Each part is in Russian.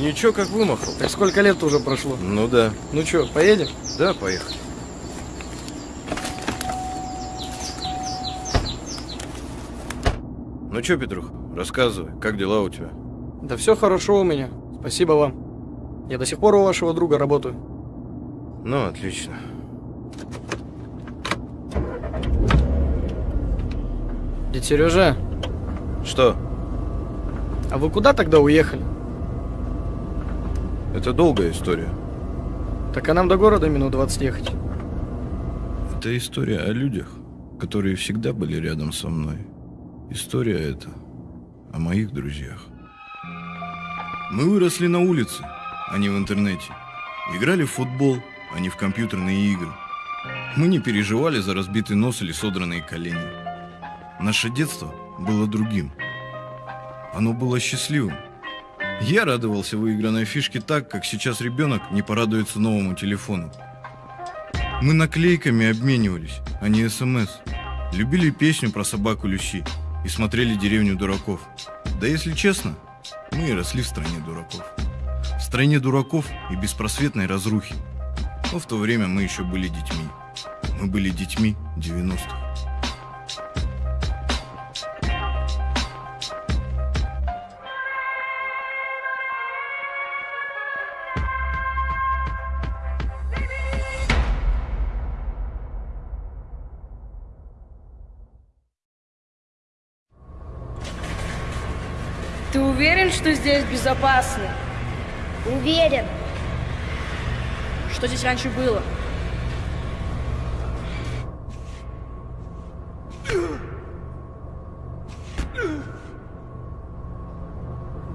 ты ничего как вымахал? Так сколько лет уже прошло? Ну да. Ну чё, поедем? Да, поехали. Ну чё, Петрух, рассказывай, как дела у тебя? Да все хорошо у меня. Спасибо вам. Я до сих пор у вашего друга работаю. Ну, отлично. Дядя Сережа, Что? а вы куда тогда уехали? Это долгая история. Так а нам до города минут 20 ехать. Это история о людях, которые всегда были рядом со мной. История эта о моих друзьях. Мы выросли на улице, а не в интернете. Играли в футбол, а не в компьютерные игры. Мы не переживали за разбитый нос или содранные колени. Наше детство было другим. Оно было счастливым. Я радовался выигранной фишке так, как сейчас ребенок не порадуется новому телефону. Мы наклейками обменивались, а не СМС. Любили песню про собаку Люси и смотрели «Деревню дураков». Да если честно, мы и росли в стране дураков. В стране дураков и беспросветной разрухи. Но в то время мы еще были детьми. Мы были детьми 90-х. Что здесь безопасно? Уверен. Что здесь раньше было?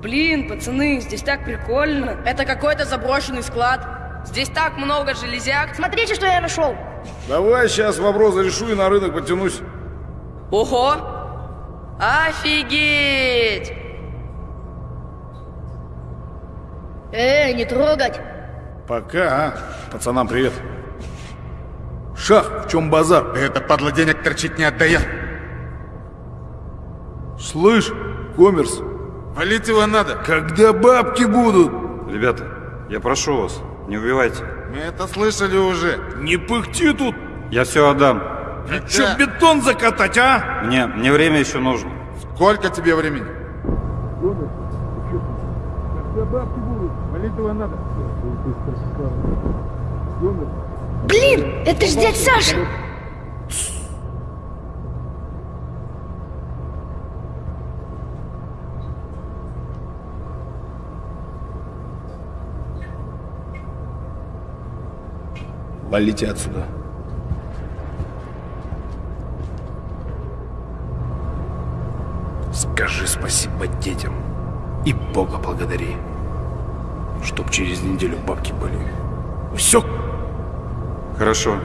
Блин, пацаны, здесь так прикольно. Это какой-то заброшенный склад. Здесь так много железяк. Смотрите, что я нашел. Давай сейчас вопрос решу и на рынок подтянусь. Ого! Офигеть! Эй, не трогать. Пока, а? Пацанам привет. Шах, в чем базар? Это падла денег торчить не отдает. Слышь, коммерс, Валить его надо. когда бабки будут? Ребята, я прошу вас, не убивайте. Мы это слышали уже. Не пыхти тут! Я все отдам. Че, бетон закатать, а? Мне, мне время еще нужно. Сколько тебе времени? Валить его надо. Блин, это ж дядь Саша. Валите отсюда. Скажи спасибо детям и Бога благодари, чтоб через неделю бабки были. Все, Хорошо,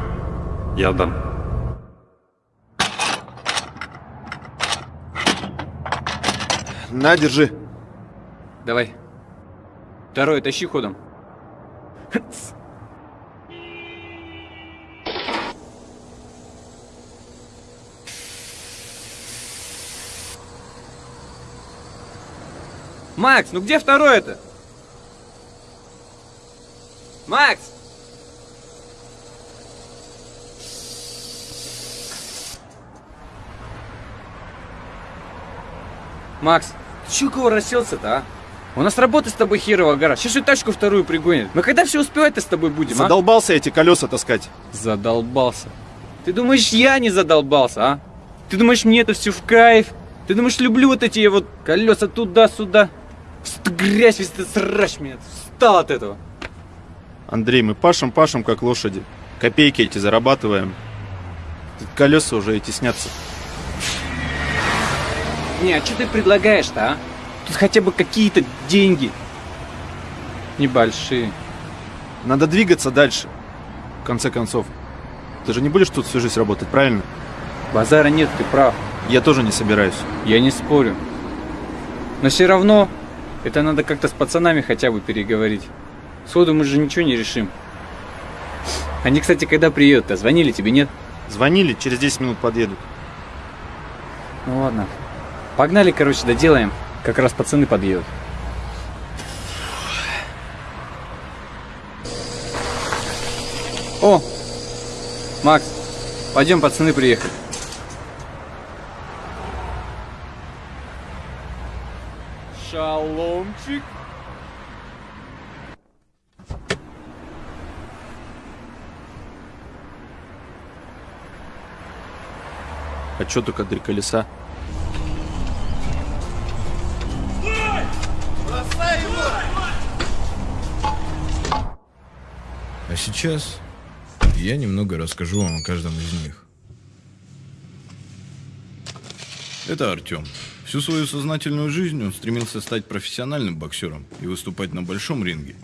я отдам. На, держи. Давай. Второй, тащи ходом. Макс, ну где второй это? Макс! Макс, ты чё кого расселся-то, а? У нас работа с тобой херова гора. Сейчас и тачку вторую пригонят. Мы когда все успевать-то с тобой будем, а? Задолбался эти колеса таскать. Задолбался. Ты думаешь, я не задолбался, а? Ты думаешь, мне это все в кайф? Ты думаешь, люблю вот эти вот колеса туда-сюда? Грязь, весь этот срач меня встал от этого. Андрей, мы пашем, пашем, как лошади. Копейки эти зарабатываем. Колеса уже эти снятся. Не, а что ты предлагаешь-то, а? Тут хотя бы какие-то деньги. Небольшие. Надо двигаться дальше. В конце концов. Ты же не будешь тут всю жизнь работать, правильно? Базара нет, ты прав. Я тоже не собираюсь. Я не спорю. Но все равно, это надо как-то с пацанами хотя бы переговорить. Сходу мы же ничего не решим. Они, кстати, когда приедут-то? А звонили тебе, нет? Звонили, через 10 минут подъедут. Ну ладно. Погнали, короче, доделаем. Как раз пацаны подъедут. О! Макс, пойдем, пацаны приехали. Шаломчик. А чё только три колеса? А сейчас я немного расскажу вам о каждом из них. Это Артем. Всю свою сознательную жизнь он стремился стать профессиональным боксером и выступать на большом ринге.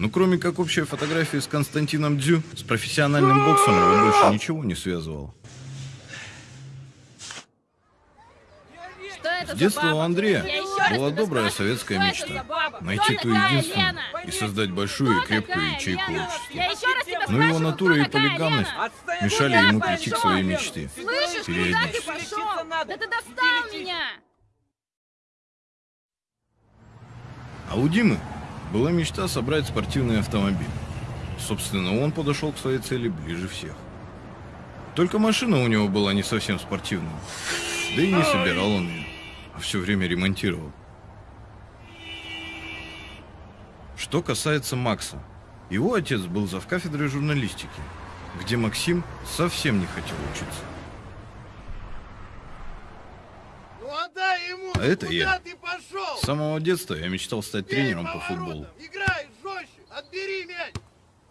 Но кроме как общей фотографии с Константином Дзю, с профессиональным боксом его больше ничего не связывало. Что это С детства у Андрея была добрая советская мечта. Найти ту единственную и создать большую и крепкую ячейку общества. Но его натура и полигамность мешали ему прийти к своей мечте. Периодически. Да ты достал меня! А у Димы была мечта собрать спортивный автомобиль. Собственно, он подошел к своей цели ближе всех. Только машина у него была не совсем спортивная. Да и не собирал он ее, а все время ремонтировал. Что касается Макса, его отец был завкафедрой журналистики, где Максим совсем не хотел учиться. Ну отдай ему! А это я. ты пошел? С самого детства я мечтал стать Бей тренером по поворотом! футболу. Играй жестче! Отбери мяч!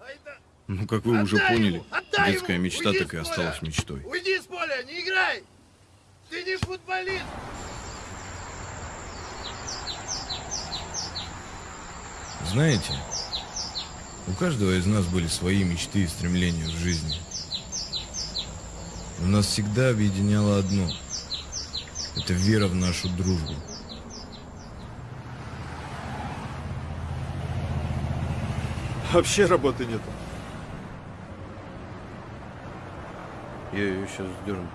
Ай да- Ну, как вы уже Отдай поняли, ему! Отдай детская ему! мечта Уйди так и осталась мечтой. Уйди с поля, не играй! Ты не футболист! Знаете, у каждого из нас были свои мечты и стремления в жизни. Но нас всегда объединяло одно. Это вера в нашу дружбу. Вообще работы нету. Я ее сейчас сдерну.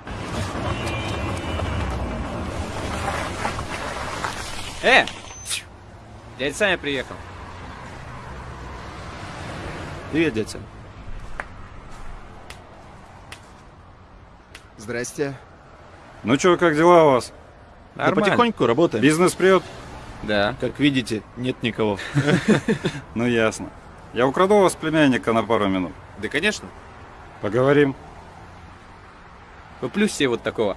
Э! Дядя Саня приехал. Привет, дядя. Здрасте. Ну чё, как дела у вас? Да потихоньку работаем. Бизнес прет? Да. Как видите, нет никого. Ну ясно. Я украду у вас племянника на пару минут. Да, конечно. Поговорим. Куплю себе вот такого.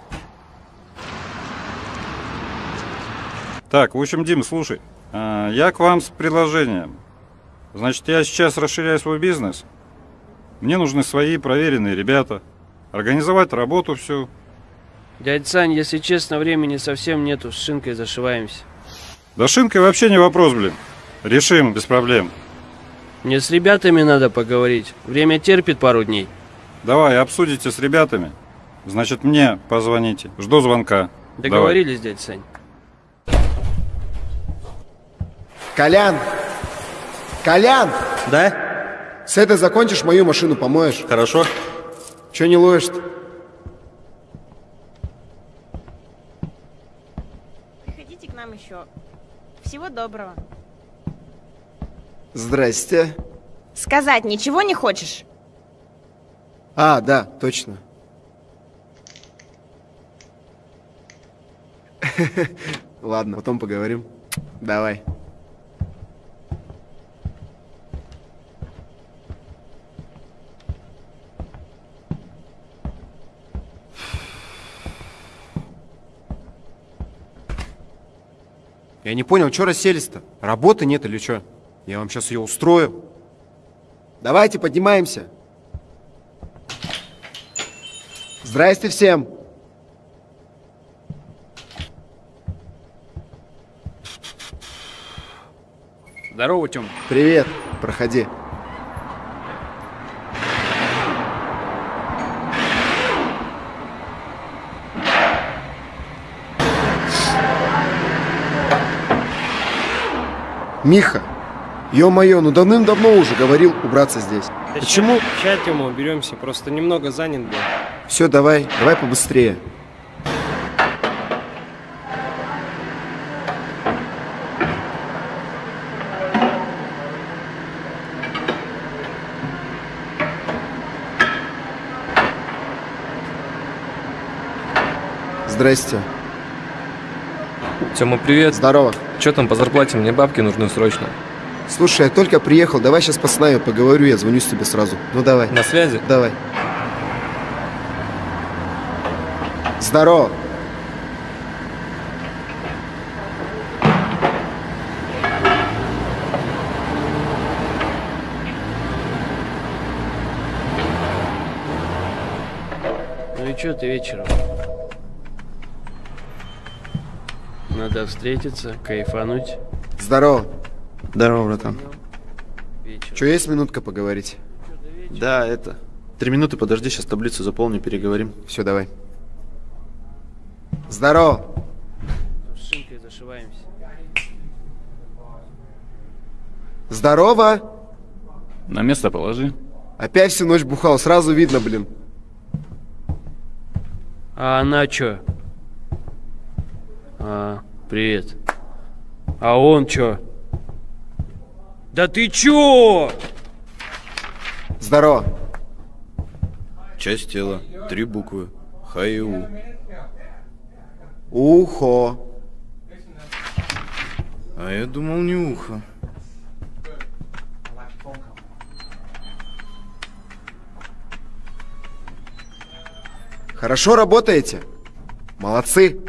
Так, в общем, Дим, слушай. а, Я к вам с предложением. Значит, я сейчас расширяю свой бизнес. Мне нужны свои проверенные ребята. Организовать работу всю. Дядь Сань, если честно, времени совсем нету, с шинкой зашиваемся. Да шинкой вообще не вопрос, блин. Решим, без проблем. Мне с ребятами надо поговорить. Время терпит пару дней. Давай, обсудите с ребятами. Значит, мне позвоните. Жду звонка. Договорились, дядь Сань? Колян! Колян! Да? С этой закончишь, мою машину помоешь. Хорошо. Че не ловишь-то? Всего доброго. Здрасте. Сказать ничего не хочешь? А, да, точно. Ладно, потом поговорим. Давай. Я не понял, что расселись-то? Работы нет или что? Я вам сейчас ее устрою. Давайте, поднимаемся. Здрасте всем. Здорово, Тём. Привет. Проходи. Миха, ё-моё, ну давным-давно уже говорил убраться здесь. Да Почему? Сейчас, сейчас уберемся, просто немного занят был. Все, давай, давай побыстрее. Здрасте. Тёма, привет. Здорово. Чё там по зарплате? Мне бабки нужны срочно. Слушай, я только приехал, давай сейчас по снаю поговорю, я звоню тебе сразу. Ну давай. На связи? Давай. Здорово. Ну и чё ты вечером? Надо встретиться, кайфануть. Здорово. Здорово, братан. Че, есть минутка поговорить? Да, это. Три минуты подожди, сейчас таблицу заполню, переговорим. Все, давай. Здорово. С шинкой зашиваемся. Здорово. На место положи. Опять всю ночь бухал, сразу видно, блин. А она чё? А, привет. А он чё? Да ты чё? Здорово. Часть тела. Три буквы. Х и У. Ухо. А я думал, не ухо. Хорошо работаете? Молодцы.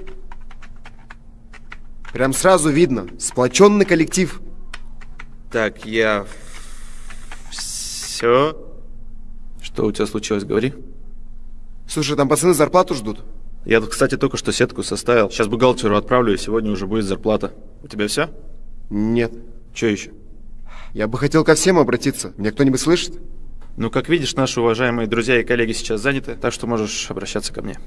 Прям сразу видно. Сплоченный коллектив. Так, я... Все. Что у тебя случилось, говори. Слушай, там пацаны зарплату ждут. Я тут, кстати, только что сетку составил. Сейчас бухгалтеру отправлю, и сегодня уже будет зарплата. У тебя все? Нет. Че еще? Я бы хотел ко всем обратиться. Меня кто-нибудь слышит? Ну, как видишь, наши уважаемые друзья и коллеги сейчас заняты, так что можешь обращаться ко мне.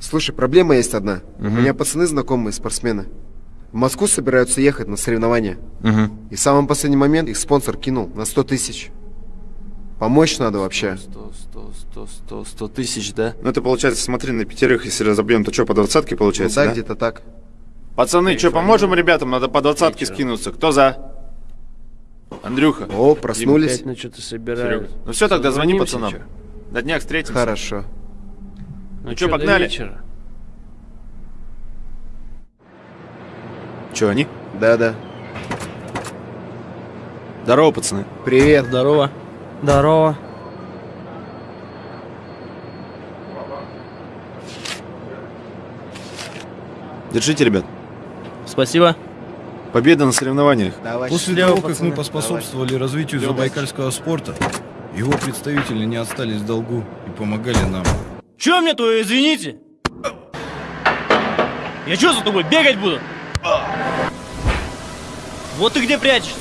Слушай, проблема есть одна. У Мгм. меня пацаны знакомые, спортсмены. В Москву собираются ехать на соревнования. Угу. И в самый последний момент их спонсор кинул на 100 тысяч. Помочь надо вообще. 100, 100, 100, 100, 100 тысяч, да? Ну, это получается, смотри, на пятерых, если разобьем, то что, по двадцатке получается, Ну да, да? где-то так. Пацаны, что, поможем ребятам? Надо по двадцатке скинуться. Кто за? Андрюха. О, проснулись. Опять на что-то собирают. Серега. Ну все, тогда звони пацанам. чё? На днях встретимся. Хорошо. Ну чё, что, погнали? вечера? Че, они? Да-да. Здорово, пацаны. Привет. Здорово. Здорово. Держите, ребят. Спасибо. Победа на соревнованиях. Давай. После того, как пацаны. мы поспособствовали развитию Всё, забайкальского спорта, его представители не остались в долгу и помогали нам. Чё мне то, извините? Я чё за тобой бегать буду? Вот ты где прячешься?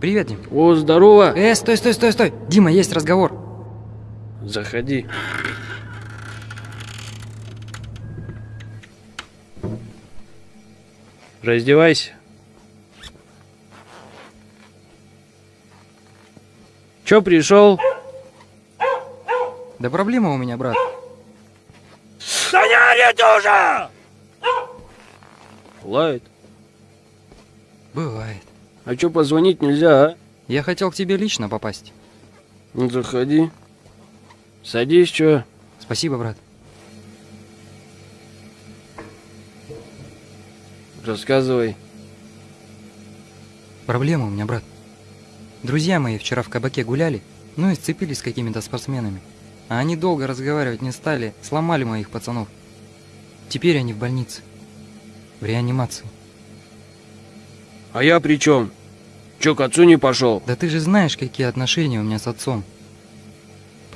Привет, Дим. О, здорово. Э, стой, стой, стой, стой. Дима, есть разговор. Заходи. Раздевайся. Чё пришел? Да проблема у меня, брат. Да не уже! Лает. Бывает. А чё позвонить нельзя, а? Я хотел к тебе лично попасть. Ну заходи. Садись, чё? Спасибо, брат. Рассказывай. Проблема у меня, брат. Друзья мои вчера в кабаке гуляли, ну и сцепились с какими-то спортсменами. А они долго разговаривать не стали, сломали моих пацанов. Теперь они в больнице. В реанимации. А я при чем? Чё, к отцу не пошел? Да ты же знаешь, какие отношения у меня с отцом.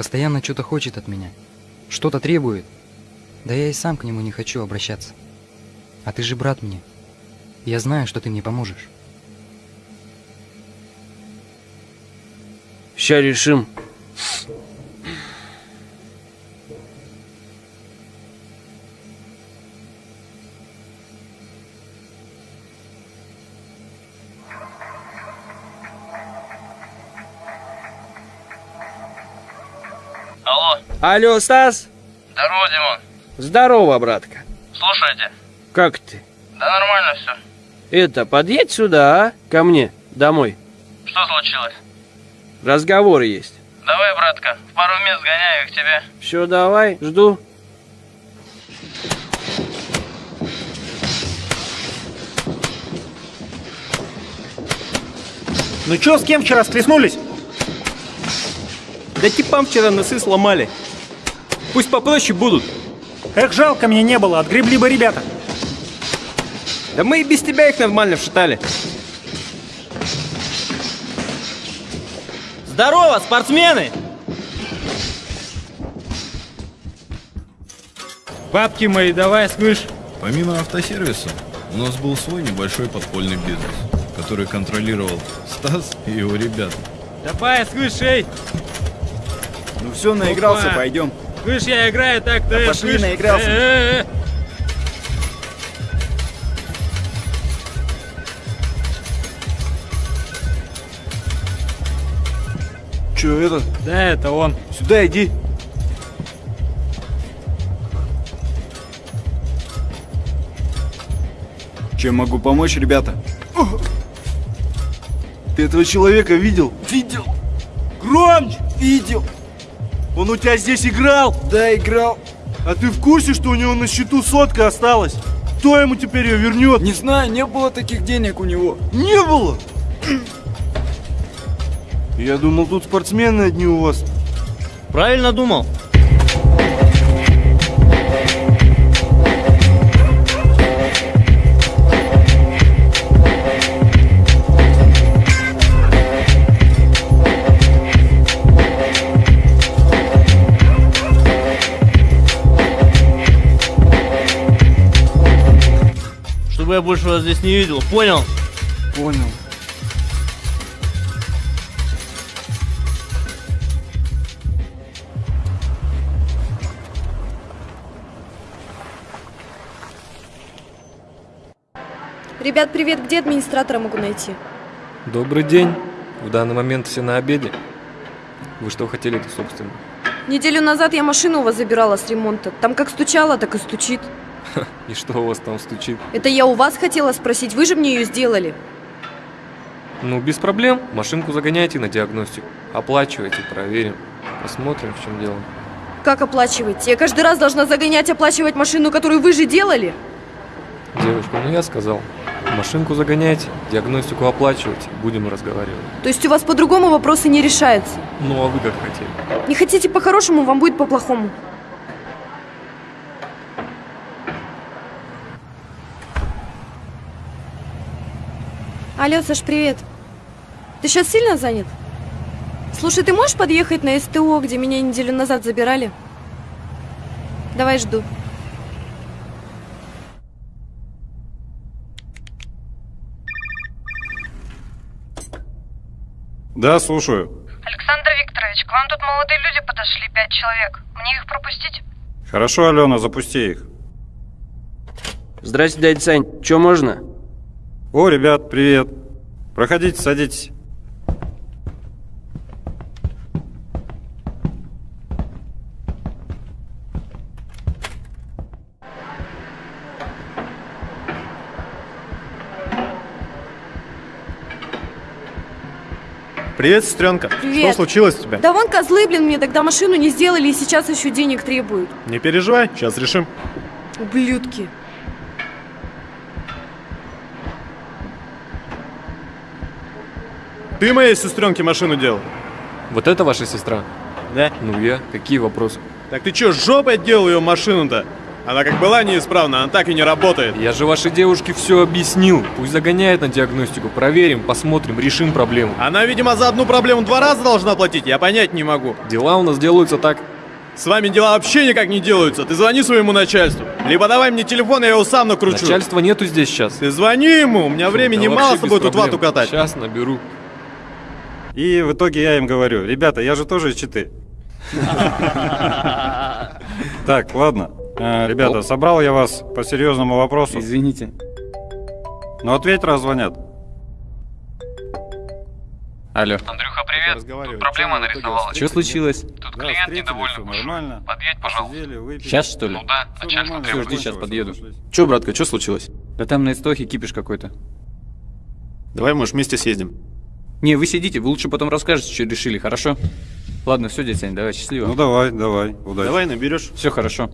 Постоянно что-то хочет от меня. Что-то требует. Да я и сам к нему не хочу обращаться. А ты же брат мне. Я знаю, что ты мне поможешь. Ща решим. Алло, Стас? Здорово, Димон. Здорово, братка. Слушайте. Как ты? Да нормально все. Это, подъедь сюда, а? Ко мне, домой. Что случилось? Разговоры есть. Давай, братка, в пару мест гоняю их тебе. Все, давай, жду. Ну чё, с кем вчера стряснулись? Да типам вчера носы сломали. Пусть попроще будут. Эх, жалко мне не было, отгребли бы ребята. Да мы и без тебя их нормально вшатали. Здорово, спортсмены! Бабки мои, давай, слышь. Помимо автосервиса, у нас был свой небольшой подпольный бизнес, который контролировал Стас и его ребята. Давай, слышь, эй. Ну все, наигрался, Опа. пойдем. Слышь, я играю так-то. Да пошли, слышь. наигрался. Э, э, э. Че это? Да, это он. Сюда иди. Чем могу помочь, ребята? Ты этого человека видел? Видел. Громче! Видел. Он у тебя здесь играл? Да, играл. А ты в курсе, что у него на счету сотка осталась? Кто ему теперь ее вернет? Не знаю, не было таких денег у него. Не было! Я думал, тут спортсмены одни у вас. Правильно думал. Я больше вас здесь не видел, понял? Понял. Ребят, привет, где администратора могу найти? Добрый день. В данный момент все на обеде. Вы что хотели-то, собственно? Неделю назад я машину у вас забирала с ремонта. Там как стучала, так и стучит. И что у вас там стучит? Это я у вас хотела спросить, вы же мне ее сделали. Ну, без проблем. Машинку загоняйте на диагностику. Оплачивайте, проверим. Посмотрим, в чем дело. Как оплачиваете? Я каждый раз должна загонять, оплачивать машину, которую вы же делали? Девушка, ну я сказал. Машинку загоняйте, диагностику оплачивайте. Будем разговаривать. То есть у вас по-другому вопросы не решаются? Ну, а вы как хотели? Не хотите по-хорошему, вам будет по-плохому. Алло, Саш, привет. Ты сейчас сильно занят? Слушай, ты можешь подъехать на СТО, где меня неделю назад забирали? Давай жду. Да, слушаю. Александр Викторович, к вам тут молодые люди подошли, пять человек. Мне их пропустить? Хорошо, Алена, запусти их. Здрасте, дядя Сань. Че можно? О, ребят, привет. Проходите, садитесь. Привет, сестренка. Привет. Что случилось у тебя? Да вон козлы, блин, мне тогда машину не сделали и сейчас еще денег требуют. Не переживай, сейчас решим. Ублюдки. Ты моей сестренке машину делал? Вот это ваша сестра? Да. Ну я. Какие вопросы? Так ты чё, жопой делал ее машину-то? Она как была неисправна, она так и не работает. Я же вашей девушке все объяснил. Пусть загоняет на диагностику. Проверим, посмотрим, решим проблему. Она, видимо, за одну проблему два раза должна платить, я понять не могу. Дела у нас делаются так. С вами дела вообще никак не делаются. Ты звони своему начальству. Либо давай мне телефон, я его сам накручу. Начальства нету здесь сейчас. Ты звони ему, у меня времени Да мало с тобой тут вату катать. Сейчас наберу. И в итоге я им говорю, ребята, я же тоже из Читы. Так, ладно. Э, Ребята, собрал я вас по серьезному вопросу. Извините. Но ответь, раз звонят. Алло. Андрюха, привет. Тут проблема нарисовалась. Что случилось? Тут клиент недовольный нормально. Подъедь, пожалуйста. Сейчас, что ли? Ну да, начальство Все, жди, сейчас подъеду. Че, братка, что случилось? Да там на истохе кипиш какой-то. Давай, может, вместе съездим. Не, вы сидите, вы лучше потом расскажете, что решили, хорошо? Ладно, все, дядя Сань, давай, счастливо. Ну давай, давай, удачи. Давай наберешь. Все хорошо.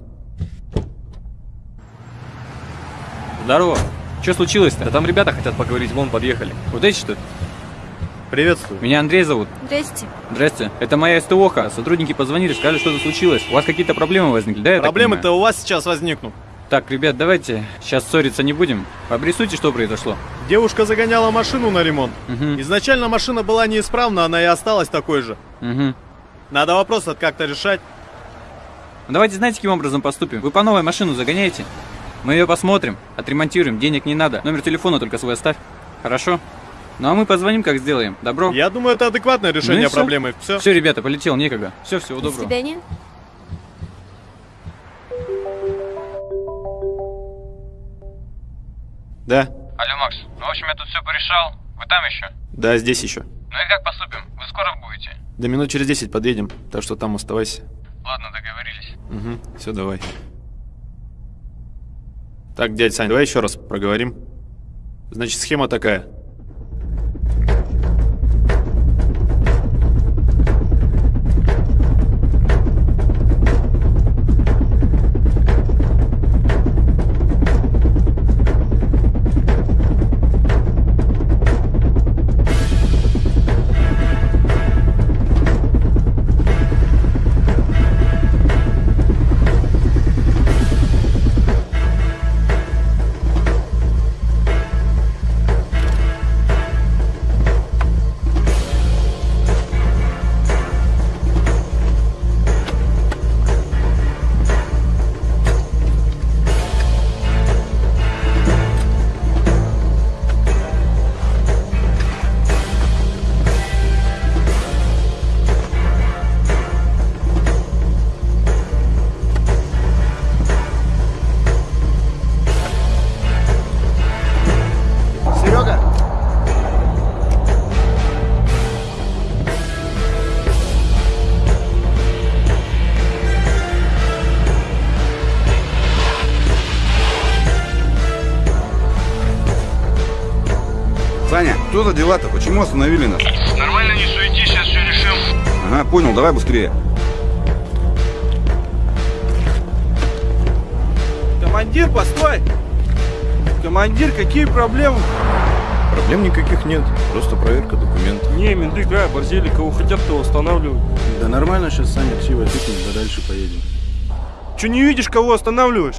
Здорово. Что случилось-то? Да там ребята хотят поговорить, вон подъехали. Вот эти что? Приветствую. Меня Андрей зовут. Здрасте. Здрасте. Это моя СТОХа. Сотрудники позвонили, сказали, что-то случилось. У вас какие-то проблемы возникли, да? Проблемы-то у вас сейчас возникнут. Так, ребят, давайте сейчас ссориться не будем. Обрисуйте, что произошло. Девушка загоняла машину на ремонт. Угу. Изначально машина была неисправна, она и осталась такой же. Угу. Надо вопрос этот как-то решать. Ну, Давайте знаете, каким образом поступим? Вы по новой машину загоняете. Мы ее посмотрим, отремонтируем, денег не надо. Номер телефона только свой оставь. Хорошо? Ну а мы позвоним, как сделаем. Добро? Я думаю, это адекватное решение проблемы. Все. Все, ребята, полетел, некогда. Все, всего До доброго. свидания. Да. Алло, Макс. Ну, в общем, я тут все порешал. Вы там еще? Да, здесь еще. Ну и как поступим? Вы скоро будете? До минут через 10 подъедем, так что там оставайся. Ладно, договорились. Угу, все, давай. Так, дядь Сань, давай еще раз проговорим. Значит, схема такая. Дела-то? Почему остановили нас? Нормально, не суетись, сейчас все решим. Ага, понял, давай быстрее. Командир, постой! Командир, какие проблемы? Проблем никаких нет, просто проверка документов. Не, менты, какая борзели, кого хотят, того останавливают. Да нормально, сейчас Саня Ксива тыкнет, да дальше поедем. Че не видишь, кого останавливаешь?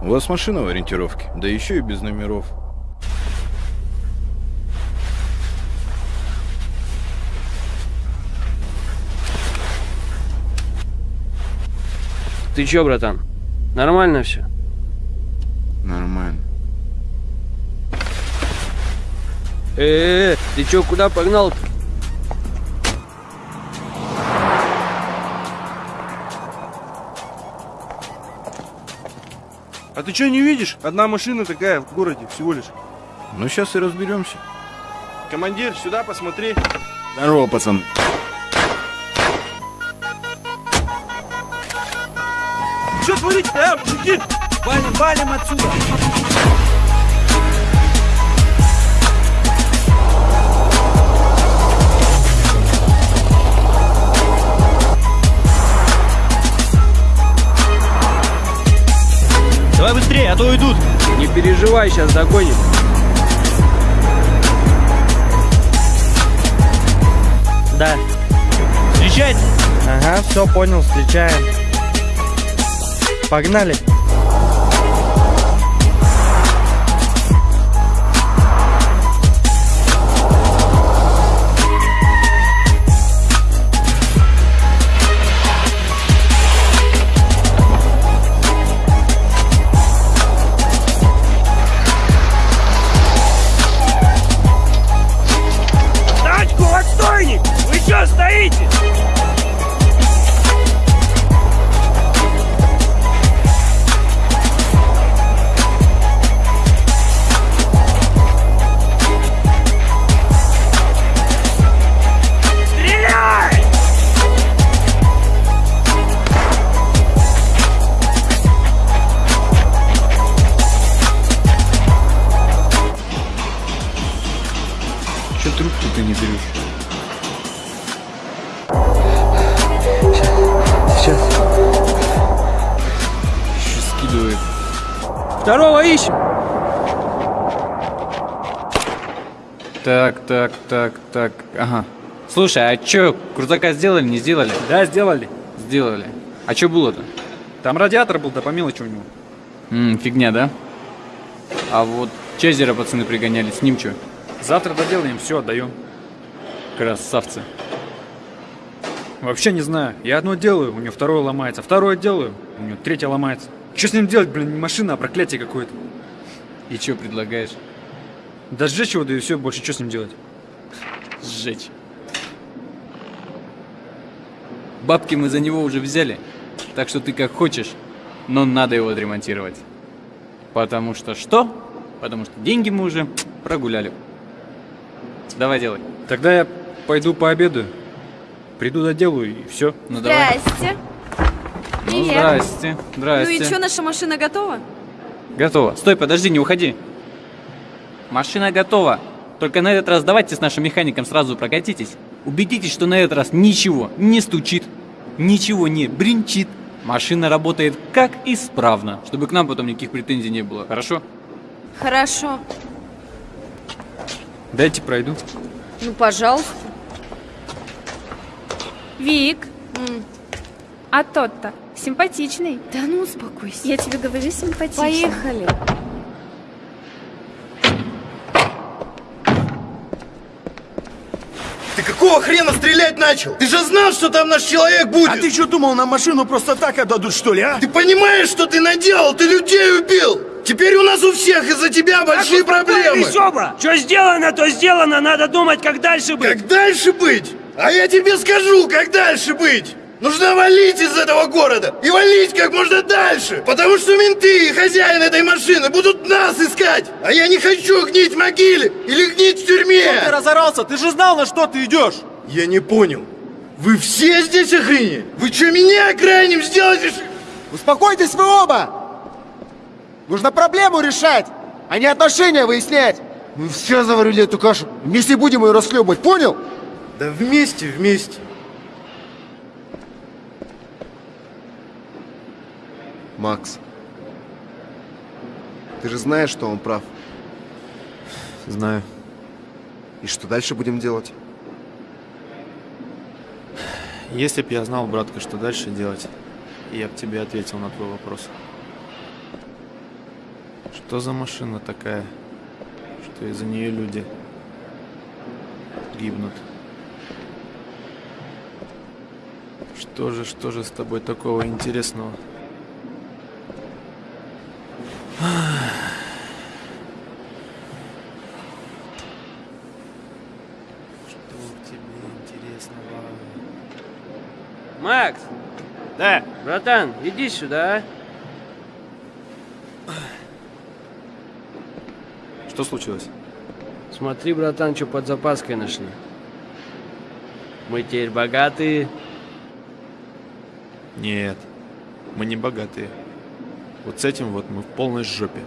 У вас машина в ориентировке, да еще и без номеров. Ты чё, братан? Нормально все? Нормально. Э, -э, -э ты чё, куда погнал-то? А ты что не видишь? Одна машина такая в городе всего лишь. Ну сейчас и разберемся. Командир, сюда посмотри. Здорово, пацан. Что творите-то, а, мужики? Валим, валим отсюда. Давай быстрее, а то уйдут. Не переживай, сейчас догоним. Да. Встречать? Ага, все понял, встречаем. Погнали. Слушай, а чё, крузака сделали, не сделали? Да, сделали. Сделали. А чё было-то? Там радиатор был, да по мелочи у него. М, фигня, да? А вот Чезера пацаны пригоняли, с ним чё? Завтра доделаем, все отдаем. Красавцы. Вообще не знаю. Я одно делаю, у него второе ломается. Второе делаю, у него третье ломается. Что с ним делать, блин, не машина, а проклятие какое-то. И чё предлагаешь? Да сжечь его, да и все, больше что с ним делать? Сжечь. Бабки мы за него уже взяли, так что ты как хочешь, но надо его отремонтировать. Потому что что? Потому что деньги мы уже прогуляли. Давай делай. Тогда я пойду пообедаю. Приду доделаю и все. Ну давай. Здрасте. Ну Привет. здрасте, Ну здрасте. и что, наша машина готова? Готово. Стой, подожди, не уходи. Машина готова. Только на этот раз давайте с нашим механиком сразу прокатитесь. Убедитесь, что на этот раз ничего не стучит, ничего не бринчит. Машина работает как исправно, чтобы к нам потом никаких претензий не было. Хорошо? Хорошо. Дайте пройду. Ну, пожалуйста. Вик, а тот-то симпатичный. Да ну, успокойся. Я тебе говорю, симпатичный. Поехали. Ты какого хрена стрелять начал? Ты же знал, что там наш человек будет! А ты что думал, нам машину просто так отдадут, что ли, а? Ты понимаешь, что ты наделал? Ты людей убил! Теперь у нас у всех из-за тебя большие проблемы! Что сделано, то сделано, надо думать, как дальше быть. Как дальше быть? А я тебе скажу, как дальше быть! Нужно валить из этого города! И валить как можно дальше! Потому что менты и хозяин этой машины будут нас искать! А я не хочу гнить в могиле или гнить в тюрьме! Ты разорался, ты же знал, на что ты идешь. Я не понял. Вы все здесь охренели? Вы что, меня крайним решили? Успокойтесь вы оба! Нужно проблему решать, а не отношения выяснять. Мы все заварили эту кашу. Вместе будем ее расхлебывать, понял? Да вместе, вместе. Макс, ты же знаешь, что он прав. Знаю. И что дальше будем делать? Если б я знал, братка, что дальше делать, я бы тебе ответил на твой вопрос. Что за машина такая, что из-за нее люди гибнут? Что же, что же с тобой такого интересного? Что тебе интересного? Макс! Да. Братан, иди сюда. а. Что случилось? Смотри, братан, что под запаской нашли. Мы теперь богатые. Нет, мы не богатые. Вот с этим вот мы в полной жопе.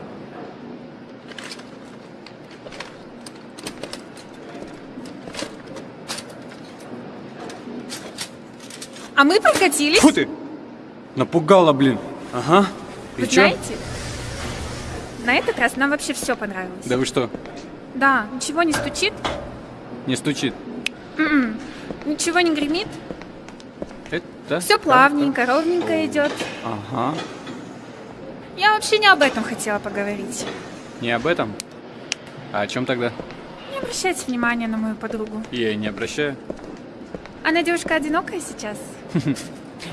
А мы прокатились. Фу ты! Напугала, блин. Ага. И Вы чё? знаете, на этот раз нам вообще все понравилось. Да вы что, Да, ничего не стучит, не стучит? М-м. ничего не гремит, Это... все плавненько, ровненько идет. Ага. Я вообще не об этом хотела поговорить. Не об этом? А о чем тогда? Не обращайте внимания на мою подругу. Я и не обращаю. Она девушка одинокая сейчас.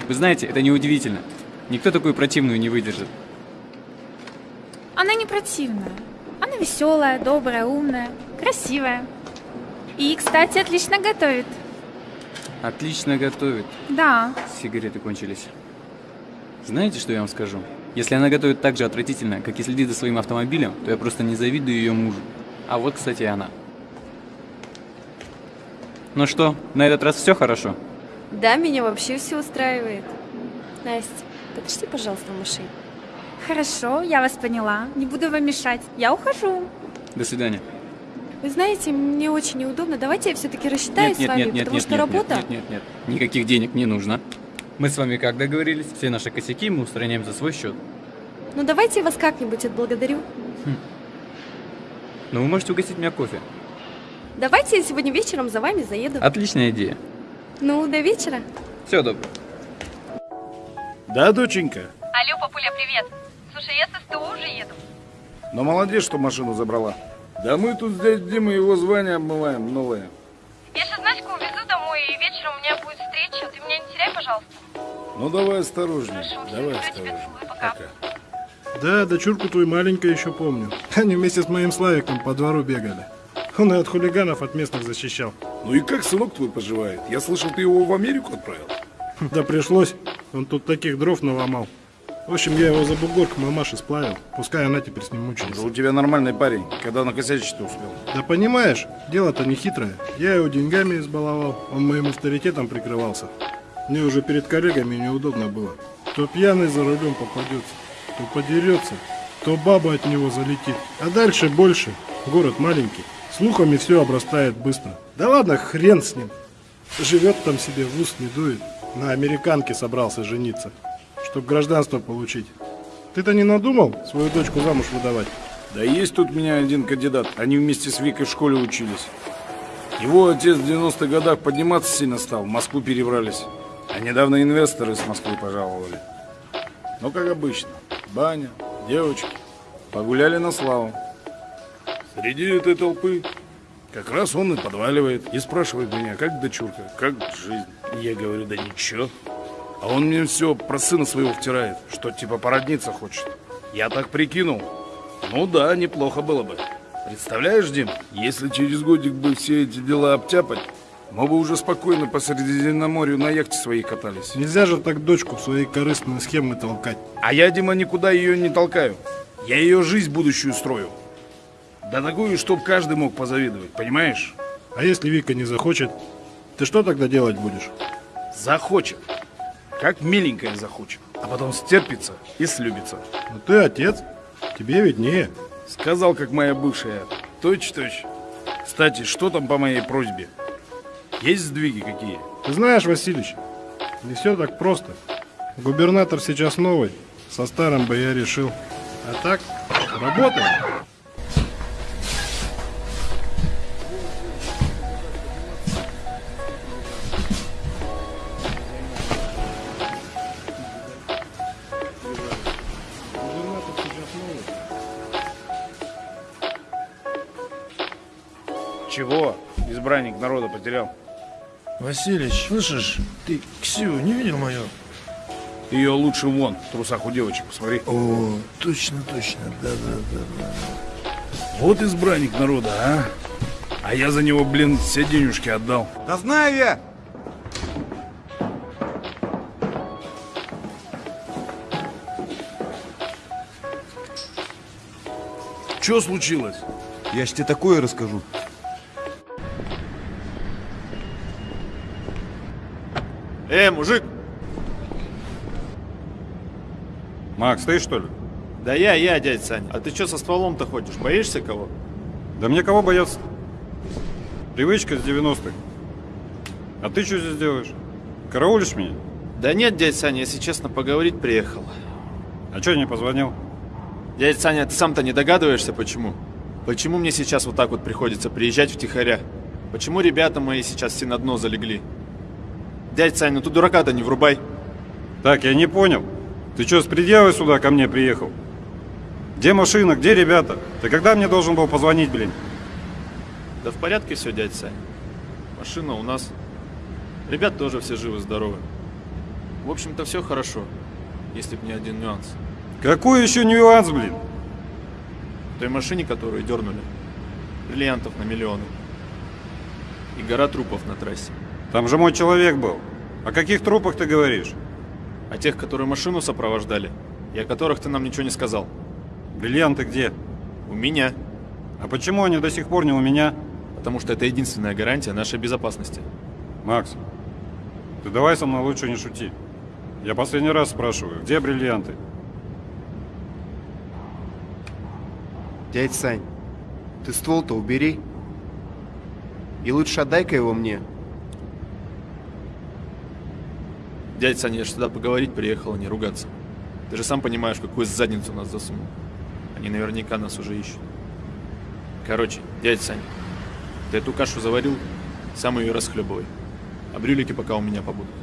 Вы знаете, это неудивительно. Никто такую противную не выдержит. Она не противная. Она веселая, добрая, умная, красивая. И, кстати, отлично готовит. Отлично готовит. Да. Сигареты кончились. Знаете, что я вам скажу? Если она готовит так же отвратительно, как и следит за своим автомобилем, то я просто не завидую ее мужу. А вот, кстати, и она. Ну что, на этот раз все хорошо? Да, меня вообще все устраивает. Настя, подожди, пожалуйста, в машине. Хорошо, я вас поняла. Не буду вам мешать. Я ухожу. До свидания. Вы знаете, мне очень неудобно. Давайте я все-таки рассчитаюсь с вами, потому что работа... нет, нет, нет, никаких денег не нужно. Мы с вами как договорились, все наши косяки мы устраняем за свой счет. Ну давайте я вас как-нибудь отблагодарю. Но вы можете угостить меня кофе. Давайте я сегодня вечером за вами заеду. Отличная идея. Ну, до вечера. Все добро. Да, доченька? Алло, папуля, привет. Слушай, я с СТО уже еду. Но молодец, что машину забрала. Да мы тут с дядей Димой его звание обмываем, новое. Я сейчас Наську увезу домой, и вечером у меня будет встреча. Ты меня не теряй, пожалуйста. Ну давай осторожнее, Хорошо, давай осторожнее. целую, пока. Да, дочурку твою маленькую еще помню. Они вместе с моим Славиком по двору бегали. Он и от хулиганов от местных защищал. Ну и как сынок твой поживает? Я слышал, ты его в Америку отправил. Да пришлось. Он тут таких дров наломал. В общем, я его за бугор к мамаше сплавил. Пускай она теперь с ним мучается. Да у тебя нормальный парень. Когда накосячить-то успел? Да понимаешь, дело-то не хитрое. Я его деньгами избаловал, он моим авторитетом прикрывался. Мне уже перед коллегами неудобно было. То пьяный за рулем попадется, то подерется, то баба от него залетит. А дальше больше. Город маленький. Слухами все обрастает быстро. Да ладно, хрен с ним. Живет там себе, в ус не дует. На американке собрался жениться, чтоб гражданство получить. Ты-то не надумал свою дочку замуж выдавать? Да есть тут меня один кандидат. Они вместе с Викой в школе учились. Его отец в 90-х годах подниматься сильно стал, в Москву перебрались. А недавно инвесторы с Москвы пожаловали. Ну, как обычно, баня, девочки. Погуляли на славу. Среди этой толпы как раз он и подваливает. И спрашивает меня, как дочурка, как жизнь. Я говорю, да ничего. А он мне все про сына своего втирает, что типа породниться хочет. Я так прикинул. Ну да, неплохо было бы. Представляешь, Дим, если через годик бы все эти дела обтяпать, мы бы уже спокойно по Средиземноморью на яхте своей катались. Нельзя же так дочку в свои корыстные схемы толкать. А я, Дима, никуда ее не толкаю. Я ее жизнь будущую строю. Да такую, чтоб каждый мог позавидовать, понимаешь? А если Вика не захочет, ты что тогда делать будешь? Захочет. Как миленькая захочет. А потом стерпится и слюбится. Ну ты отец, тебе виднее. Сказал, как моя бывшая. Точь-точь. Кстати, что там по моей просьбе? Есть сдвиги какие? Ты знаешь, Васильевич, не все так просто. Губернатор сейчас новый, со старым бы я решил. А так, работаем. Потерял. Василич, слышишь, ты Ксю не видел мою? Ее лучше вон, в трусах у девочек, посмотри. О, точно, точно, да-да-да. Вот избранник народа, а? А я за него, блин, все денежки отдал. Да знаю я! Что случилось? Я ж тебе такое расскажу. Э, мужик! Макс, ты что ли? Да я, я, дядь Саня. А ты что со стволом-то ходишь? Боишься кого? Да мне кого бояться? Привычка с 90-х. А ты что здесь делаешь? Караулишь меня? Да нет, дядь Саня, если честно, поговорить приехал. А что не позвонил? Дядь Саня, ты сам-то не догадываешься, почему? Почему мне сейчас вот так вот приходится приезжать втихаря? Почему ребята мои сейчас все на дно залегли? Дядь Саня, ну ты дурака-то не врубай. Так, я не понял. Ты что, с предъявой сюда ко мне приехал? Где машина, где ребята? Ты когда мне должен был позвонить, блин? Да в порядке все, дядь Сань. Машина у нас. Ребят тоже все живы-здоровы. В общем-то, все хорошо, если б не один нюанс. Какой еще нюанс, блин? В той машине, которую дернули, бриллиантов на миллионы. И гора трупов на трассе. Там же мой человек был. О каких трупах ты говоришь? О тех, которые машину сопровождали, и о которых ты нам ничего не сказал. Бриллианты где? У меня. А почему они до сих пор не у меня? Потому что это единственная гарантия нашей безопасности. Макс, ты давай со мной лучше не шути. Я последний раз спрашиваю, где бриллианты? Дядь Сань, ты ствол-то убери. И лучше отдай-ка его мне. Дядь Саня, я ж сюда поговорить приехал, а не ругаться. Ты же сам понимаешь, какую задницу нас засунул. Они наверняка нас уже ищут. Короче, дядь Саня, ты эту кашу заварил, сам ее расхлебывай. А брюлики пока у меня побудут.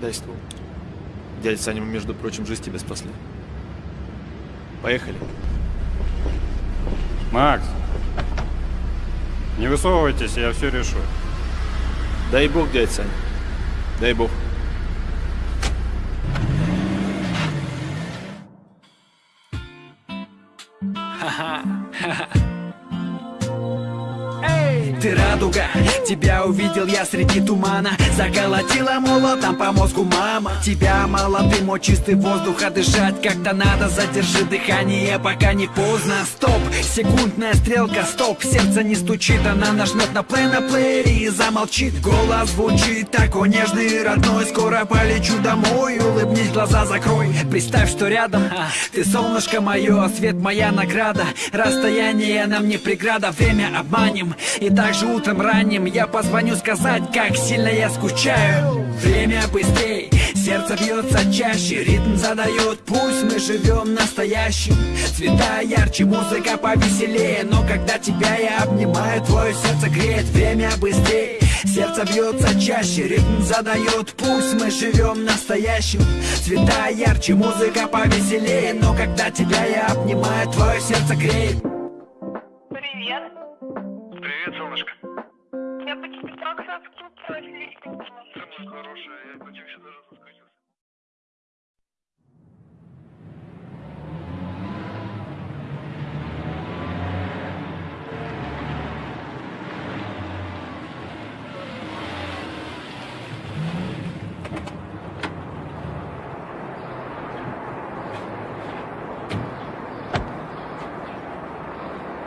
Дай ствол. Дядя Саня, мы, между прочим, жизнь тебе спасли. Поехали. Макс, не высовывайтесь, я все решу. Дай бог, дядь Саня. Дай бог. Тебя увидел я среди тумана. Заколотила молотом по мозгу мама. Тебя мало дымо, чистый воздух, а дышать как-то надо. Задержи дыхание, пока не поздно. Стоп, секундная стрелка, стоп. Сердце не стучит, она нажмет на плей на плеере. И замолчит Голос звучит такой нежный. Родной Скоро полечу домой, улыбнись, глаза закрой. Представь, что рядом а, ты солнышко мое, свет моя награда. Расстояние нам не преграда, время обманем. И также утром ранним я позвоню сказать, как сильно я скучаю. Время быстрей, сердце бьется чаще Ритм задает, пусть мы живем настоящим Цвета ярче, музыка повеселее. Но когда тебя я обнимаю, твое сердце греет. Время быстрей, сердце бьется чаще Ритм задает, пусть мы живем настоящим Цвета ярче, музыка повеселее. Но когда тебя я обнимаю, твое сердце греет хорошая, я даже соскучился.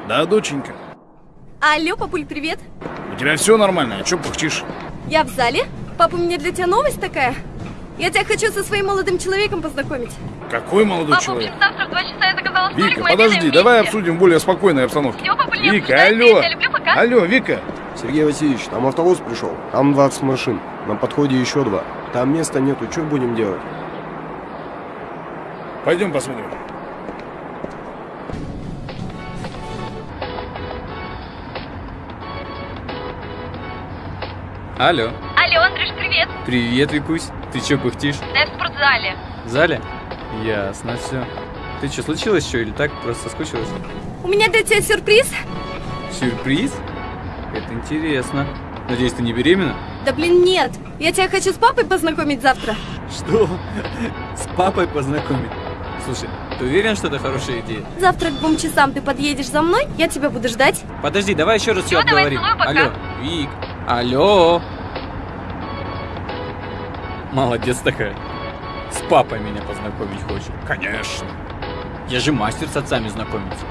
Да, доченька. Алло, папуль, привет. У тебя все нормально, а чё пухчишь? Я в зале. Папа, у меня для тебя новость такая. Я тебя хочу со своим молодым человеком познакомить. Какой молодой Папа, человек? блин, завтра в два часа я заказала столик, Вика, подожди, давай обсудим в более спокойной обстановке. Всё, папа, не Вика, алло. я люблю, пока. Алло, Вика. Сергей Васильевич, там автобус пришел. Там 20 машин. На подходе еще два. Там места нету, что будем делать? Пойдем посмотрим. Алло. Алло, Андрюш, привет. Привет, Викусь. Ты чё пыхтишь? Да я в спортзале. В зале? Ясно все. Ты что, случилось что или так просто соскучилась? У меня для тебя сюрприз. Сюрприз? Это интересно. Надеюсь, ты не беременна? Да блин, нет. Я тебя хочу с папой познакомить завтра. Что? С папой познакомить? Слушай, ты уверен, что это хорошая идея? Завтра к двум часам ты подъедешь за мной, я тебя буду ждать. Подожди, давай еще раз все Всё, давай, обговорим. целую, пока. Алло, Вик. Алло. Молодец такая. С папой меня познакомить хочет. Конечно. Я же мастер с отцами знакомиться.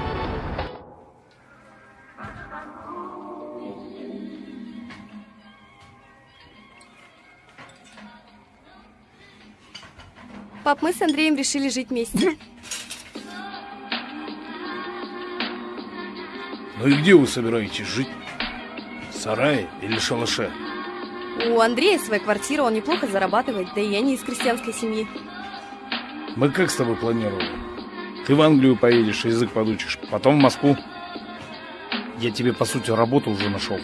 Пап, мы с Андреем решили жить вместе. Ну и где вы собираетесь жить? Сарае или шалаше? У Андрея своя квартира, он неплохо зарабатывает, да и я не из крестьянской семьи. Мы как с тобой планировали? Ты в Англию поедешь, язык подучишь, потом в Москву. Я тебе, по сути, работу уже нашел.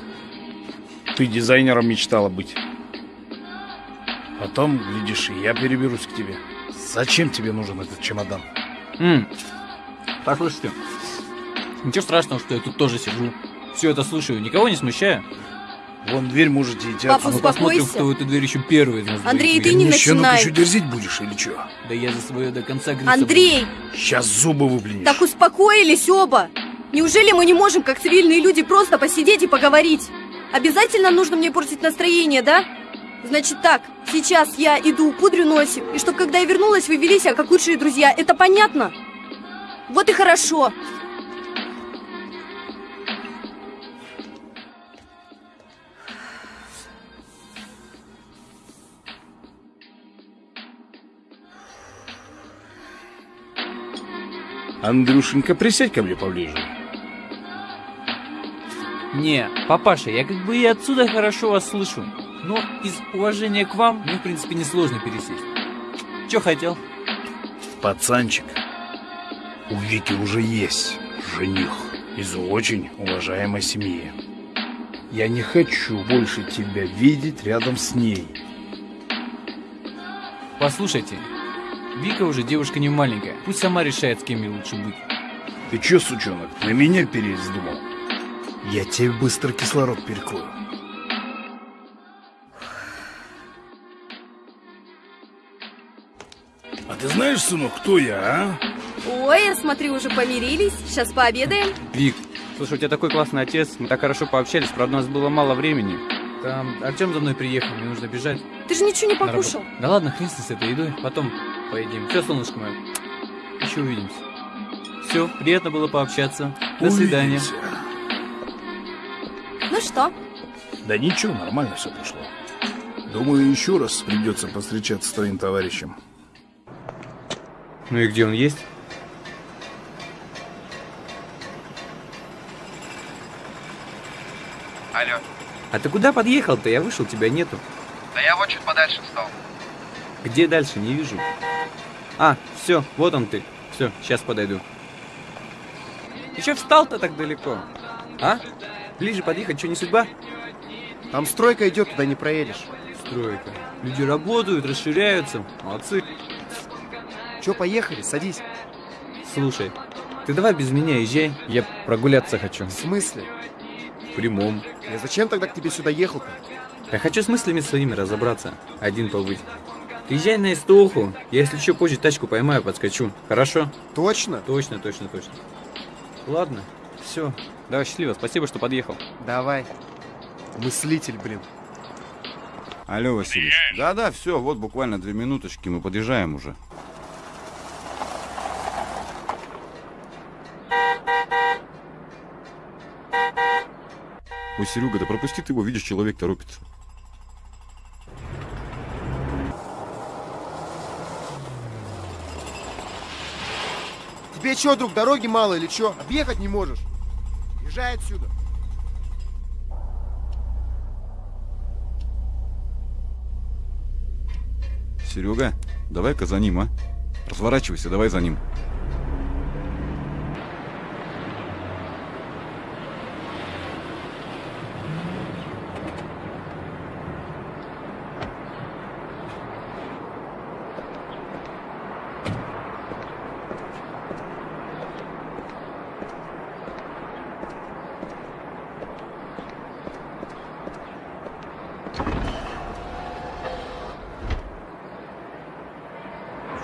Ты дизайнером мечтала быть. Потом, глядишь, и я переберусь к тебе. Зачем тебе нужен этот чемодан? М. Послушайте, ничего страшного, что я тут тоже сижу. Все это слушаю, никого не смущаю. Вон дверь можете идти Папа, А мы посмотрим, кто в эту дверь еще первый из нас Андрей, ты не начинай. еще дерзить будешь или что? Да я за свое до конца грызться Андрей, Сейчас зубы выплюнешь. так успокоились оба. Неужели мы не можем, как цивильные люди, просто посидеть и поговорить? Обязательно нужно мне портить настроение, да? Значит так, сейчас я иду, пудрю носик, и чтоб когда я вернулась, вы вели себя как лучшие друзья. Это понятно? Вот и хорошо. Андрюшенька, присядь ко мне поближе. Не, папаша, я как бы и отсюда хорошо вас слышу. Но из уважения к вам мне, в принципе, несложно пересесть. Че хотел? Пацанчик, у Вики уже есть жених из очень уважаемой семьи. Я не хочу больше тебя видеть рядом с ней. Послушайте, Вика уже девушка не маленькая. Пусть сама решает, с кем ей лучше быть. Ты чё, сучонок, на меня переезд думал? Я тебе быстро кислород перекрою. А ты знаешь, сынок, кто я, а? Ой, я смотрю, уже помирились. Сейчас пообедаем. Вик, слушай, у тебя такой классный отец, мы так хорошо пообщались, правда, у нас было мало времени. Там Артем за мной приехал, мне нужно бежать. Ты же ничего не покушал. Да ладно, хрен с этой едой, потом поедим. Все, солнышко мое, еще увидимся. Все, приятно было пообщаться. До свидания. Увидимся. Ну что? Да ничего, нормально все прошло. Думаю, еще раз придется повстречаться с твоим товарищем. Ну и где он есть? Алло. А ты куда подъехал-то? Я вышел, тебя нету. Да я вот чуть подальше встал. Где дальше? Не вижу. А, все, вот он ты. Все, сейчас подойду. Еще встал-то так далеко? А? Ближе подъехать, что не судьба? Там стройка идет, туда не проедешь. Стройка. Люди работают, расширяются. Молодцы. Че, поехали, садись. Слушай, ты давай без меня езжай. Я прогуляться хочу. В смысле? Прямом. Я зачем тогда к тебе сюда ехал-то? Я хочу с мыслями своими разобраться. Один побыть. Ты езжай на Истоху. Я, если что, позже тачку поймаю, подскочу. Хорошо? Точно? Точно, точно, точно. Ладно, все. Давай, счастливо. Спасибо, что подъехал. Давай. Мыслитель, блин. Алло, Василий. Да-да, все, вот буквально две минуточки, мы подъезжаем уже. Ой, Серега, да пропусти ты его, видишь, человек торопится. Тебе что, друг, дороги мало или что? Объехать не можешь? Езжай отсюда. Серега, давай-ка за ним, а? Разворачивайся, давай за ним.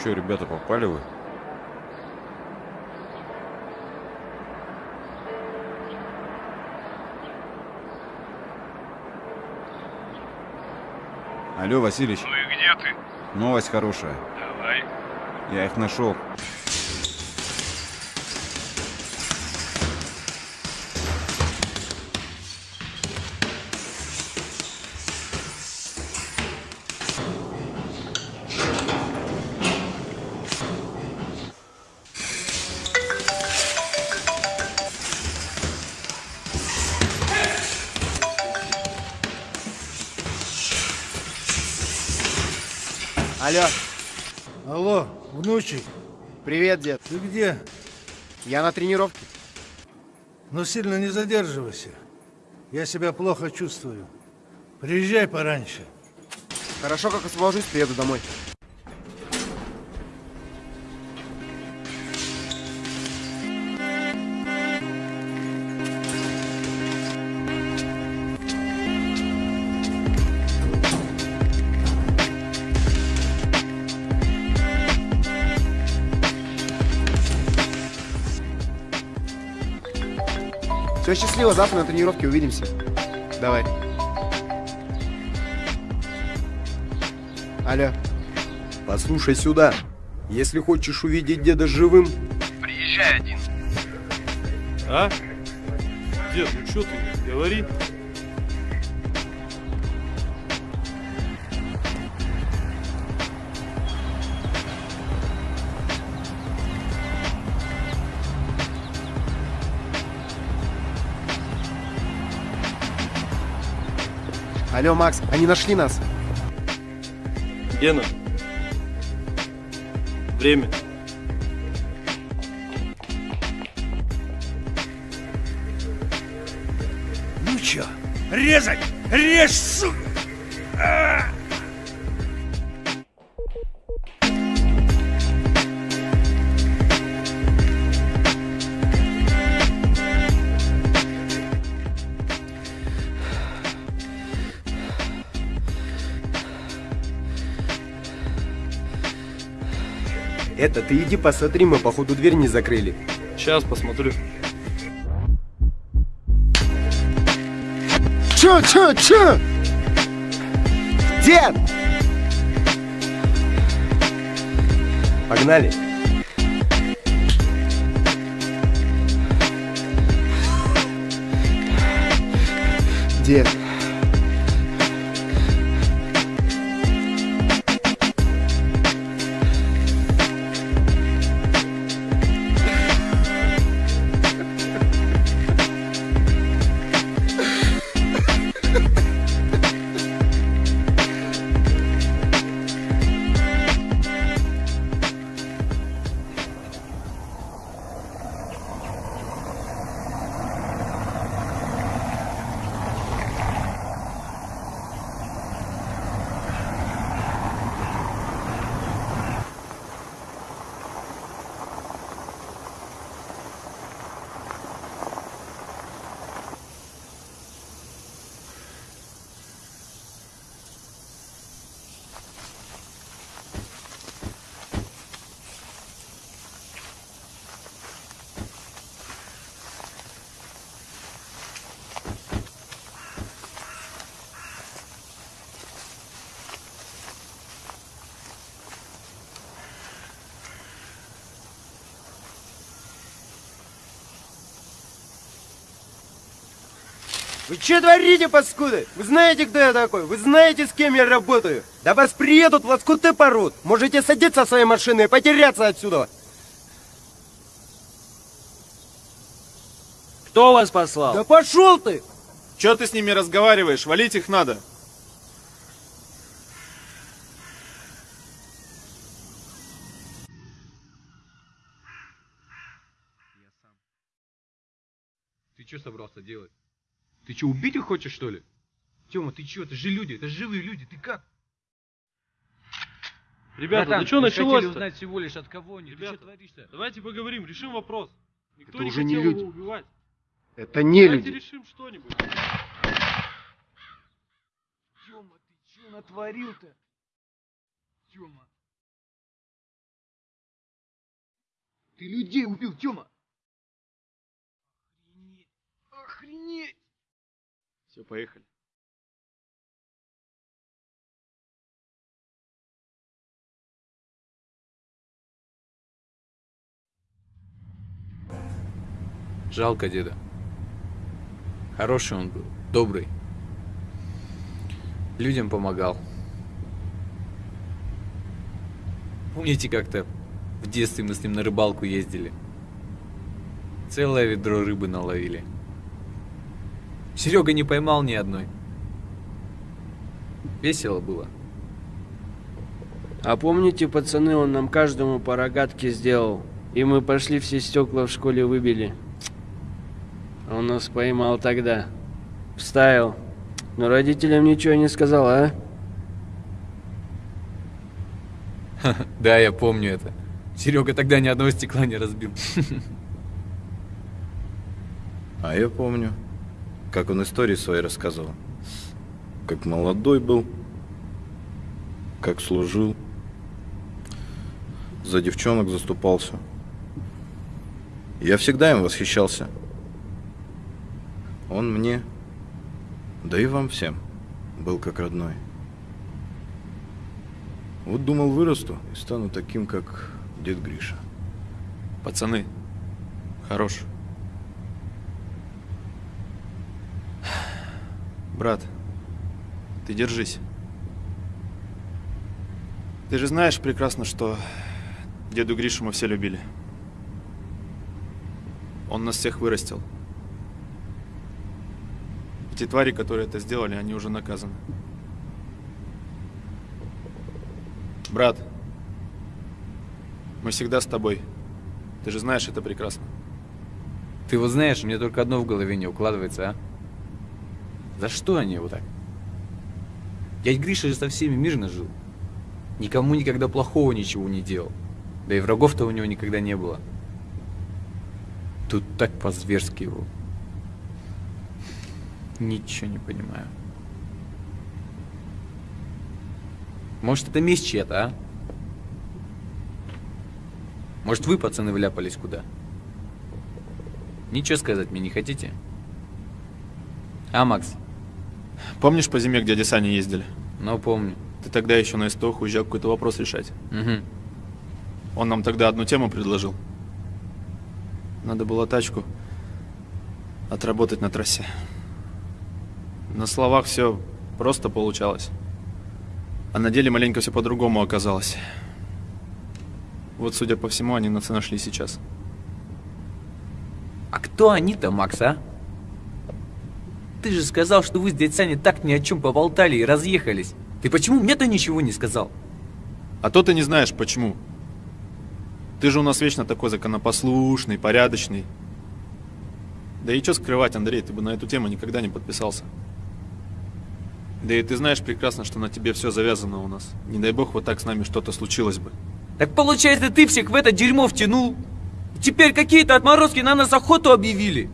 Че, ребята, попали вы? Алло, Василич. Ну и где ты? Новость хорошая. Давай. Я их нашел. Привет, дед. Ты где? Я на тренировке. Но сильно не задерживайся. Я себя плохо чувствую. Приезжай пораньше. Хорошо, как освобожусь, приеду домой. Все, счастливо, завтра на тренировке увидимся. Давай. Алло. Послушай сюда. Если хочешь увидеть деда живым, Приезжай один. А? Дед, ну что ты? Говори. Алло, Макс, они нашли нас. Гена. Время. Ну чё, резать? Режь, сука! Ты иди посмотри, мы походу дверь не закрыли. Сейчас посмотрю. Чё, чё, чё? Дед! Погнали. Дед. Вы что творите, паскуды? Вы знаете, кто я такой? Вы знаете, с кем я работаю? Да вас приедут, лоскуты порут. Можете садиться в своей машины и потеряться отсюда. Кто вас послал? Да пошел ты! Чё ты с ними разговариваешь? Валить их надо. Ты что собрался делать? Ты что, убить их хочешь, что ли? Тёма, ты чё? Это же люди, это живые люди, ты как? Ребята, Братан, ну что мы хотели узнать всего лишь от кого они. Ты Ребята, что творишь-то? Давайте поговорим, решим вопрос. Никто Это не уже не хотел люди. его убивать. Это не Давайте люди. решим что-нибудь. Тёма, ты чё натворил-то? Тёма. Ты людей убил, Тёма. Охренеть. Охренеть. Все, поехали. Жалко деда. Хороший он был, добрый. Людям помогал. Помните, как-то в детстве мы с ним на рыбалку ездили? Целое ведро рыбы наловили. Серега не поймал ни одной. Весело было. А помните, пацаны, он нам каждому по рогатке сделал. И мы пошли все стекла в школе выбили. А Он нас поймал тогда. Вставил. Но родителям ничего не сказал, а? Да, я помню это. Серега тогда ни одного стекла не разбил. А я помню, как он истории свои рассказывал. Как молодой был, как служил, за девчонок заступался. Я всегда им восхищался. Он мне, да и вам всем, был как родной. Вот думал, вырасту и стану таким, как дед Гриша. Пацаны, хорош. Брат, ты держись. Ты же знаешь прекрасно, что деду Гришу мы все любили. Он нас всех вырастил. Те твари, которые это сделали, они уже наказаны. Брат, мы всегда с тобой. Ты же знаешь это прекрасно. Ты вот знаешь, мне только одно в голове не укладывается, а? За что они его так? Дядь Гриша же со всеми мирно жил. Никому никогда плохого ничего не делал. Да и врагов-то у него никогда не было. Тут так по-зверски его. Ничего не понимаю. Может, это месть чья-то, а? Может, вы, пацаны, вляпались куда? Ничего сказать мне не хотите? А, Макс? Помнишь по зиме, к дяде Сане ездили? Ну, помню. Ты тогда еще на СТОХ уезжал какой-то вопрос решать. Угу. Он нам тогда одну тему предложил. Надо было тачку отработать на трассе. На словах все просто получалось. А на деле маленько все по-другому оказалось. Вот, судя по всему, они нас нашли сейчас. А кто они-то, Макс, а? Ты же сказал, что вы с дядь Саней так ни о чем поболтали и разъехались. Ты почему мне-то ничего не сказал? А то ты не знаешь, почему. Ты же у нас вечно такой законопослушный, порядочный. Да и что скрывать, Андрей, ты бы на эту тему никогда не подписался. Да и ты знаешь прекрасно, что на тебе все завязано у нас. Не дай бог, вот так с нами что-то случилось бы. Так получается, ты всех в это дерьмо втянул? Теперь какие-то отморозки на нас охоту объявили?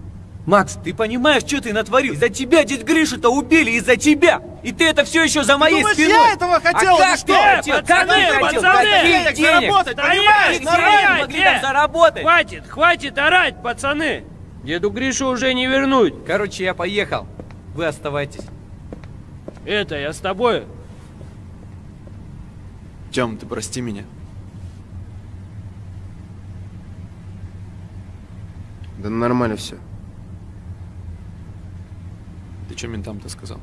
Макс, ты понимаешь, что ты натворил? Из-за тебя дядь Гришу-то убили, из-за тебя! И ты это все еще за моей думаешь, спиной! я этого хотел а как что? ты хотел? Как Пацаны, ты хотел? пацаны! Каких денег? заработать, понимаешь? Каких денег могли там заработать? Хватит, хватит орать, пацаны! Деду Гришу уже не вернуть. Короче, я поехал. Вы оставайтесь. Это, я с тобой. Тем, ты прости меня. Да нормально все. Ты что ментам-то сказал?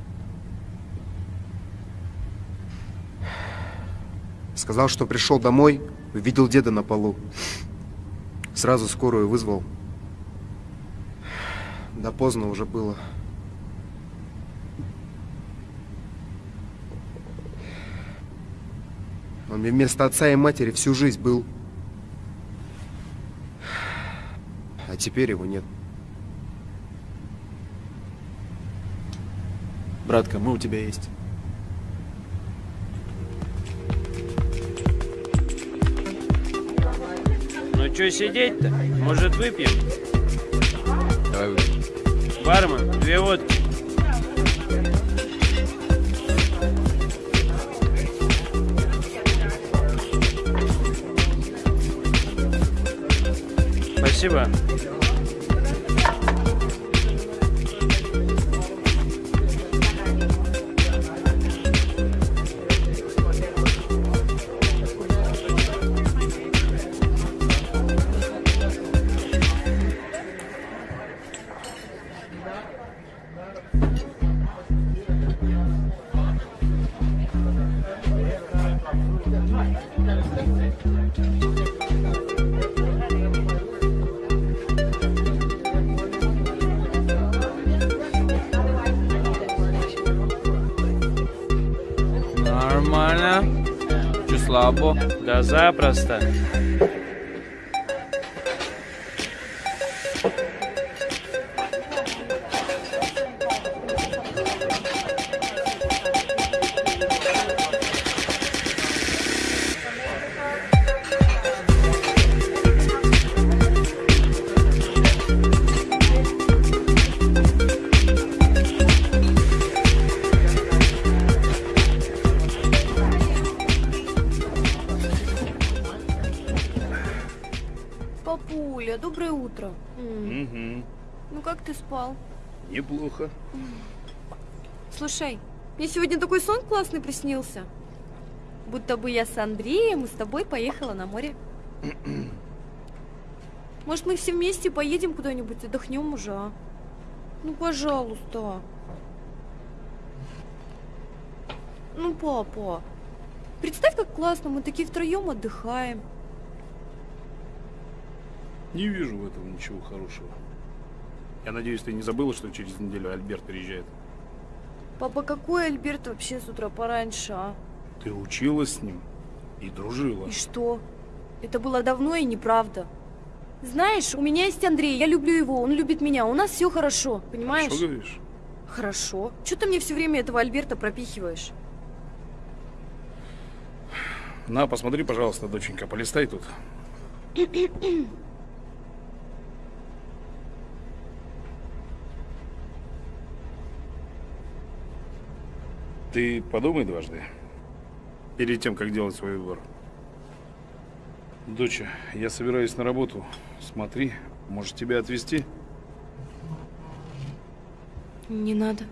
Сказал, что пришел домой, увидел деда на полу. Сразу скорую вызвал. Да поздно уже было. Он мне вместо отца и матери всю жизнь был. А теперь его нет. Братка, мы у тебя есть. Ну что сидеть-то? Может выпьем? Давай выпьем. Бармен, две водки. Спасибо. Да запросто. Папуля, доброе утро. Угу. Ну как ты спал? Неплохо. Слушай, мне сегодня такой сон классный приснился. Будто бы я с Андреем и с тобой поехала на море. Может, мы все вместе поедем куда-нибудь, отдохнем уже, а? Ну, пожалуйста. Ну, папа, представь, как классно, мы такие втроем отдыхаем. Не вижу в этом ничего хорошего. Я надеюсь, ты не забыла, что через неделю Альберт приезжает. Папа, какой Альберт вообще с утра пораньше, а? Ты училась с ним и дружила. И что? Это было давно и неправда. Знаешь, у меня есть Андрей, я люблю его, он любит меня, у нас все хорошо, понимаешь? Что говоришь? Хорошо. Что ты мне все время этого Альберта пропихиваешь? На, посмотри, пожалуйста, доченька, полистай тут. Ты подумай дважды, перед тем, как делать свой выбор. Доча, я собираюсь на работу. Смотри, может тебя отвезти? Не надо.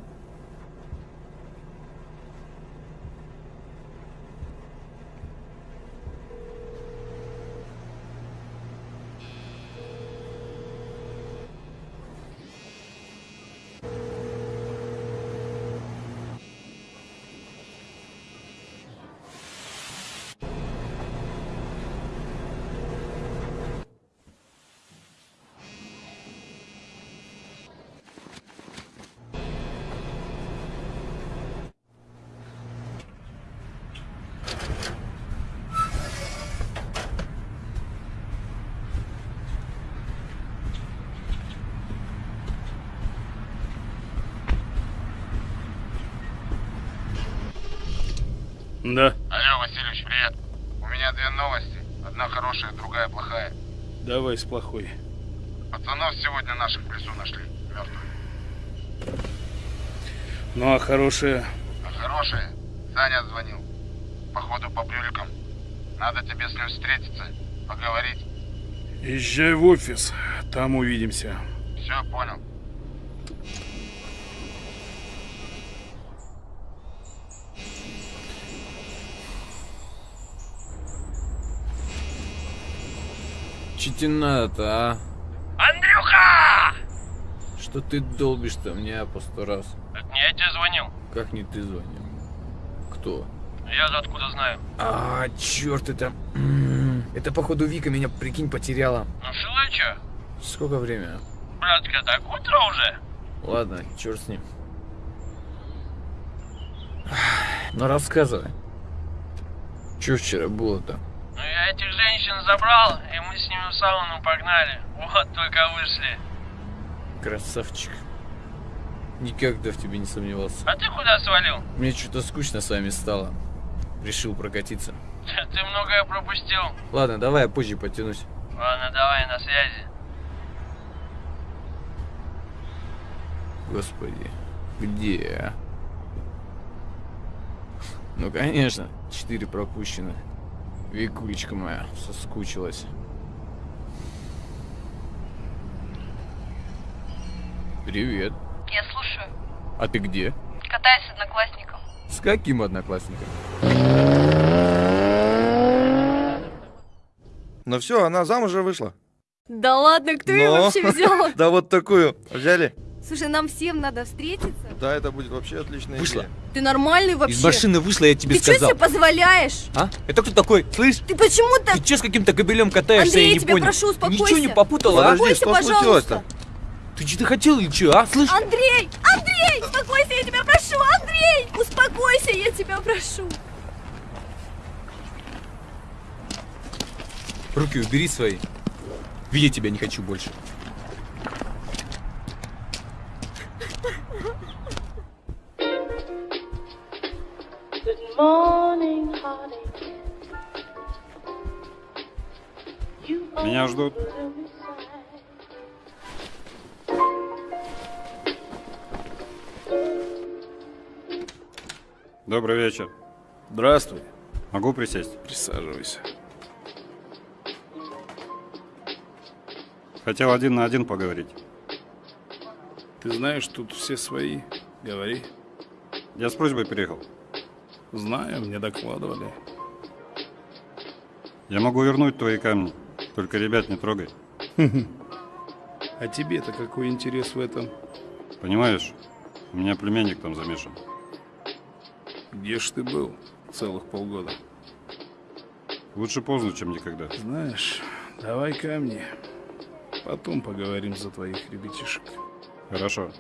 С плохой. Пацанов сегодня наших в лесу нашли. Мертвых. Ну а хорошая? А хорошая? Саня звонил. Походу по брюликам. Надо тебе с ним встретиться, поговорить. Езжай в офис, там увидимся. Все, понял. Надо-то, а? Андрюха! Что ты долбишь-то мне по сто раз? Это не я тебе звонил. Как не ты звонил? Кто? Я откуда знаю. А, черт, это... Это, походу, Вика меня, прикинь, потеряла. Ну шила чё? Сколько время? Братка, так утро уже. Ладно, черт с ним. Ну, рассказывай. Че вчера было-то? Ну я этих женщин забрал, и мы с ними в сауну погнали. Вот только вышли. Красавчик. Никогда в тебе не сомневался. А ты куда свалил? Мне что-то скучно с вами стало. Решил прокатиться. Ты многое пропустил. Ладно, давай я позже потянусь. Ладно, давай, на связи. Господи, где? а? Ну, конечно, четыре пропущено. Викулечка моя соскучилась. Привет. Я слушаю. А ты где? Катаюсь с одноклассником. С каким одноклассником? Ну все, она замуж вышла. Да ладно, кто ее Но- вообще взял? Да вот такую. Взяли? Слушай, нам всем надо встретиться. Да, это будет вообще отличная Вышла. идея. Ты нормальный вообще? Из машины вышла, я тебе Ты что сказал. себе позволяешь? А? Это кто такой? Слышь? Ты почему так... Ты че с каким-то кобелем катаешься, Андрей, я я не тебя понял. прошу, Ты успокойся. Ничего не попутала, а? Успокойся, пожалуйста. Ты что-то хотел или что, а? Слышь? Андрей! Андрей! Успокойся, я тебя прошу! Андрей! Успокойся, я тебя прошу! Руки убери свои. Видеть тебя не хочу больше. Good morning, honey. Меня ждут. Добрый вечер. Здравствуй. Могу присесть? Присаживайся. Хотел один на один поговорить. Ты знаешь, тут все свои. Говори. Я с просьбой приехал. Знаю, мне докладывали. Я могу вернуть твои камни. Только ребят не трогай. А тебе-то какой интерес в этом? Понимаешь, у меня племянник там замешан. Где ж ты был целых полгода? Лучше поздно, чем никогда. Знаешь, давай камни. Потом поговорим за твоих ребятишек. Хорошо.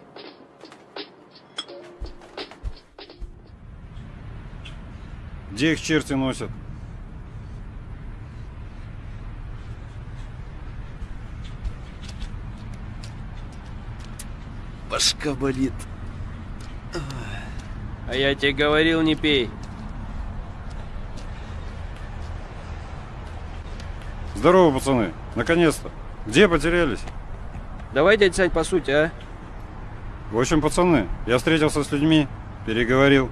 Где их черти носят? Башка болит. А я тебе говорил, не пей. Здорово, пацаны. Наконец-то. Где потерялись? Давай, дядь Сань, по сути, а? В общем, пацаны, я встретился с людьми, переговорил.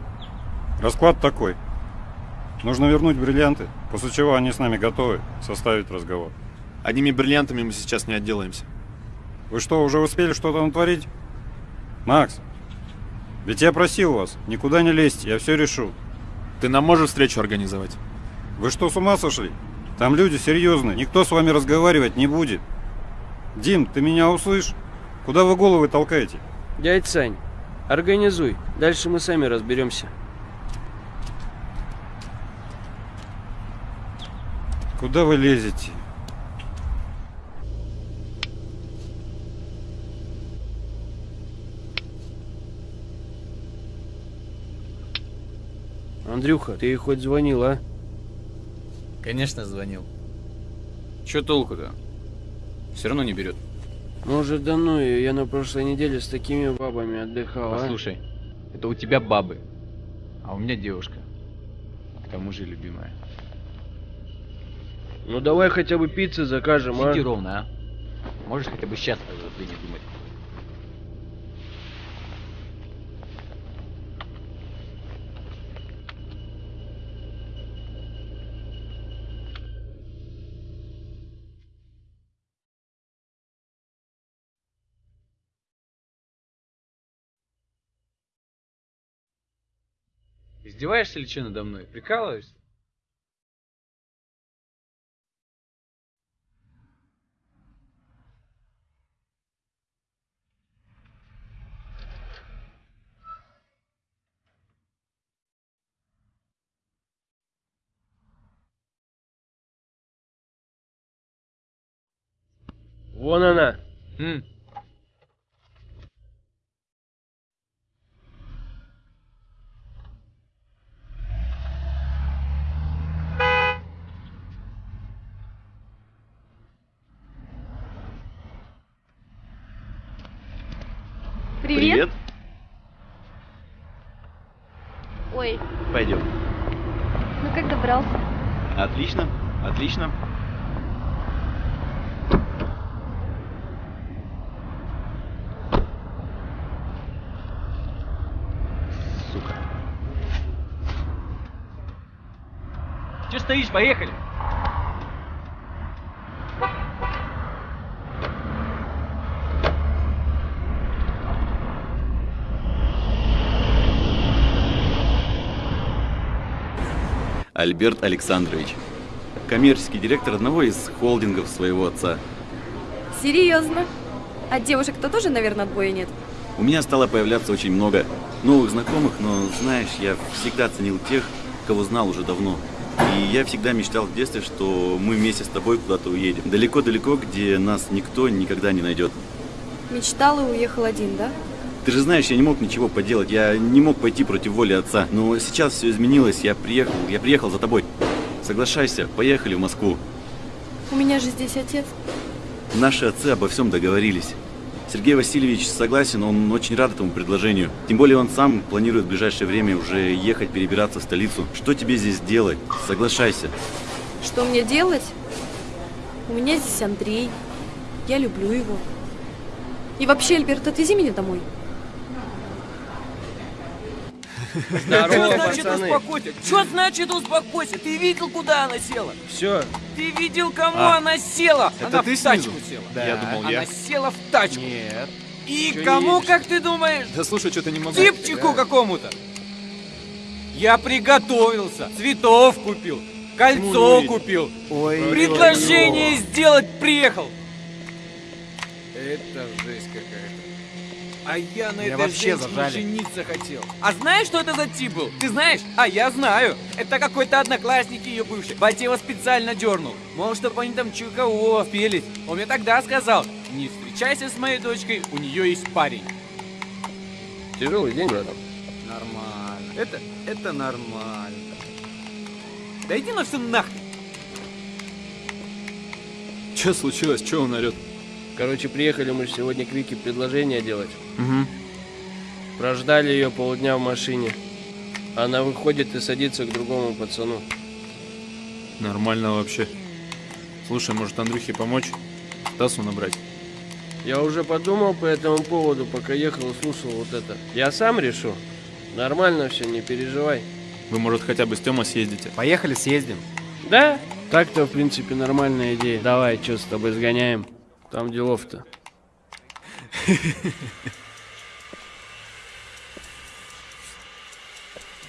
Расклад такой. Нужно вернуть бриллианты, после чего они с нами готовы составить разговор. Одними бриллиантами мы сейчас не отделаемся. Вы что, уже успели что-то натворить? Макс, ведь я просил вас, никуда не лезть, я все решу. Ты нам можешь встречу организовать? Вы что, с ума сошли? Там люди серьезные, никто с вами разговаривать не будет. Дим, ты меня услышь? Куда вы головы толкаете? Дядь Сань, организуй. Дальше мы сами разберемся. Куда вы лезете? Андрюха, ты ей хоть звонил, а? Конечно, звонил. Че толку-то? Все равно не берет. Может, да ну ее, я на прошлой неделе с такими бабами отдыхал, а? Послушай, это у тебя бабы, а у меня девушка. К тому же любимая. Ну давай хотя бы пиццы закажем, а? Сиди ровно, а? Можешь хотя бы сейчас о не думать. Издеваешься ли что надо мной? Прикалываешься? Вон она. М. Привет. Ой, Пойдем. ну как добрался? Отлично, отлично. Сука. Че стоишь? Поехали! Альберт Александрович. Коммерческий директор одного из холдингов своего отца. Серьезно? А девушек-то тоже, наверное, отбоя нет? У меня стало появляться очень много новых знакомых, но, знаешь, я всегда ценил тех, кого знал уже давно. И я всегда мечтал в детстве, что мы вместе с тобой куда-то уедем. Далеко-далеко, где нас никто никогда не найдет. Мечтал и уехал один, да? Ты же знаешь, я не мог ничего поделать, я не мог пойти против воли отца. Но сейчас все изменилось, я приехал, я приехал за тобой. Соглашайся, поехали в Москву. У меня же здесь отец. Наши отцы обо всем договорились. Сергей Васильевич согласен, он очень рад этому предложению. Тем более он сам планирует в ближайшее время уже ехать перебираться в столицу. Что тебе здесь делать? Соглашайся. Что мне делать? У меня здесь Андрей. Я люблю его. И вообще, Альберт, отвези меня домой. Здорово, Что значит пацаны. успокойся? Что значит успокойся? Ты видел, куда она села? Все. Ты видел, кому А, она села? это она ты в тачку снизу? села. Да. Я думал, она я. села в тачку. Нет. И Чё кому, едешь? как ты думаешь? Да слушай, что-то не могу. Типчику какому-то. Я приготовился, цветов купил, кольцо Ну, купил, Ой, предложение ой, ой. сделать приехал. Это жесть какая-то. А я на Меня этой вообще женщине зажали. жениться хотел. А знаешь, что это за тип был? Ты знаешь? А я знаю. Это какой-то одноклассник ее бывший. Батя его специально дернул. Мол, чтобы они там чего спелись. Он мне тогда сказал, не встречайся с моей дочкой, у нее есть парень. Тяжелый день, братан. Нормально. Это, это нормально. Да иди на все нахрен. Че случилось? Че он орет? Короче, приехали мы сегодня к Вике предложение делать. Угу. Прождали ее полдня в машине. Она выходит и садится к другому пацану. Нормально вообще. Слушай, может Андрюхе помочь? Стасу набрать? Я уже подумал по этому поводу, пока ехал и слушал вот это. Я сам решу. Нормально все, не переживай. Вы, может, хотя бы с Тёма съездите? Поехали, съездим. Да? Так-то, в принципе, нормальная идея. Давай, что с тобой сгоняем? Там делов-то.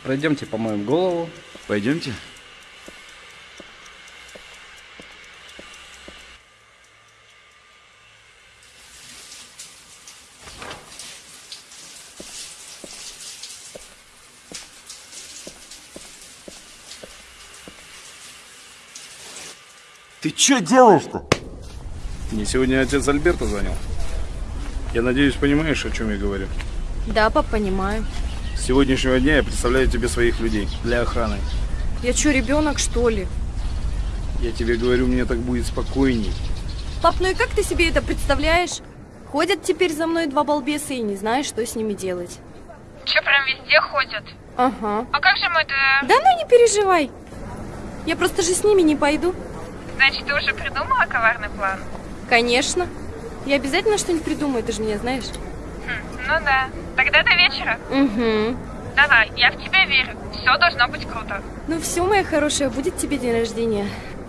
Пройдемте, помоем голову. Пойдемте. Ты что делаешь-то? Мне сегодня отец Альберта звонил. Я надеюсь, понимаешь, о чем я говорю. Да, пап, понимаю. С сегодняшнего дня я представляю тебе своих людей для охраны. Я что, ребенок, что ли? Я тебе говорю, мне так будет спокойней. Пап, ну и как ты себе это представляешь? Ходят теперь за мной два балбеса и не знаешь, что с ними делать. Че, прям везде ходят? Ага. А как же мы-то... Да ну не переживай. Я просто же с ними не пойду. Значит, ты уже придумала коварный план? Конечно. Я обязательно что-нибудь придумаю, ты же меня знаешь. Хм, ну да. Тогда до вечера. Угу. Давай, я в тебя верю. Все должно быть круто. Ну все, моя хорошая, будет тебе день рождения.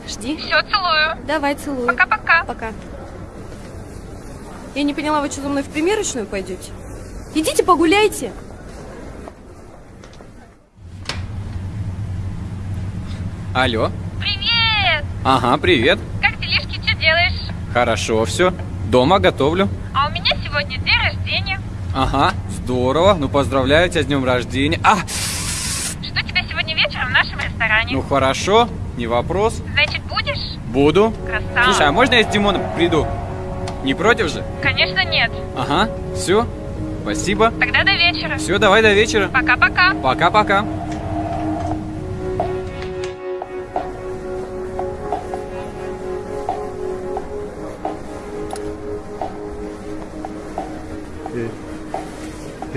Жди. Все, целую. Давай, целую. Пока-пока. Пока. Я не поняла, вы что, за мной в примерочную пойдете? Идите погуляйте. Алло. Привет! Ага, привет. Как делишки, что делаешь? Хорошо, все. Дома готовлю. А у меня сегодня день рождения. Ага, здорово. Ну поздравляю тебя с днем рождения. А, Жду тебя сегодня вечером в нашем ресторане. ну хорошо, не вопрос. Значит, будешь? Буду. Красава. Слушай, а можно я с Димоном приду? Не против же? Конечно, нет. Ага, все. Спасибо. Тогда до вечера. Все, давай до вечера. Пока-пока. Пока-пока.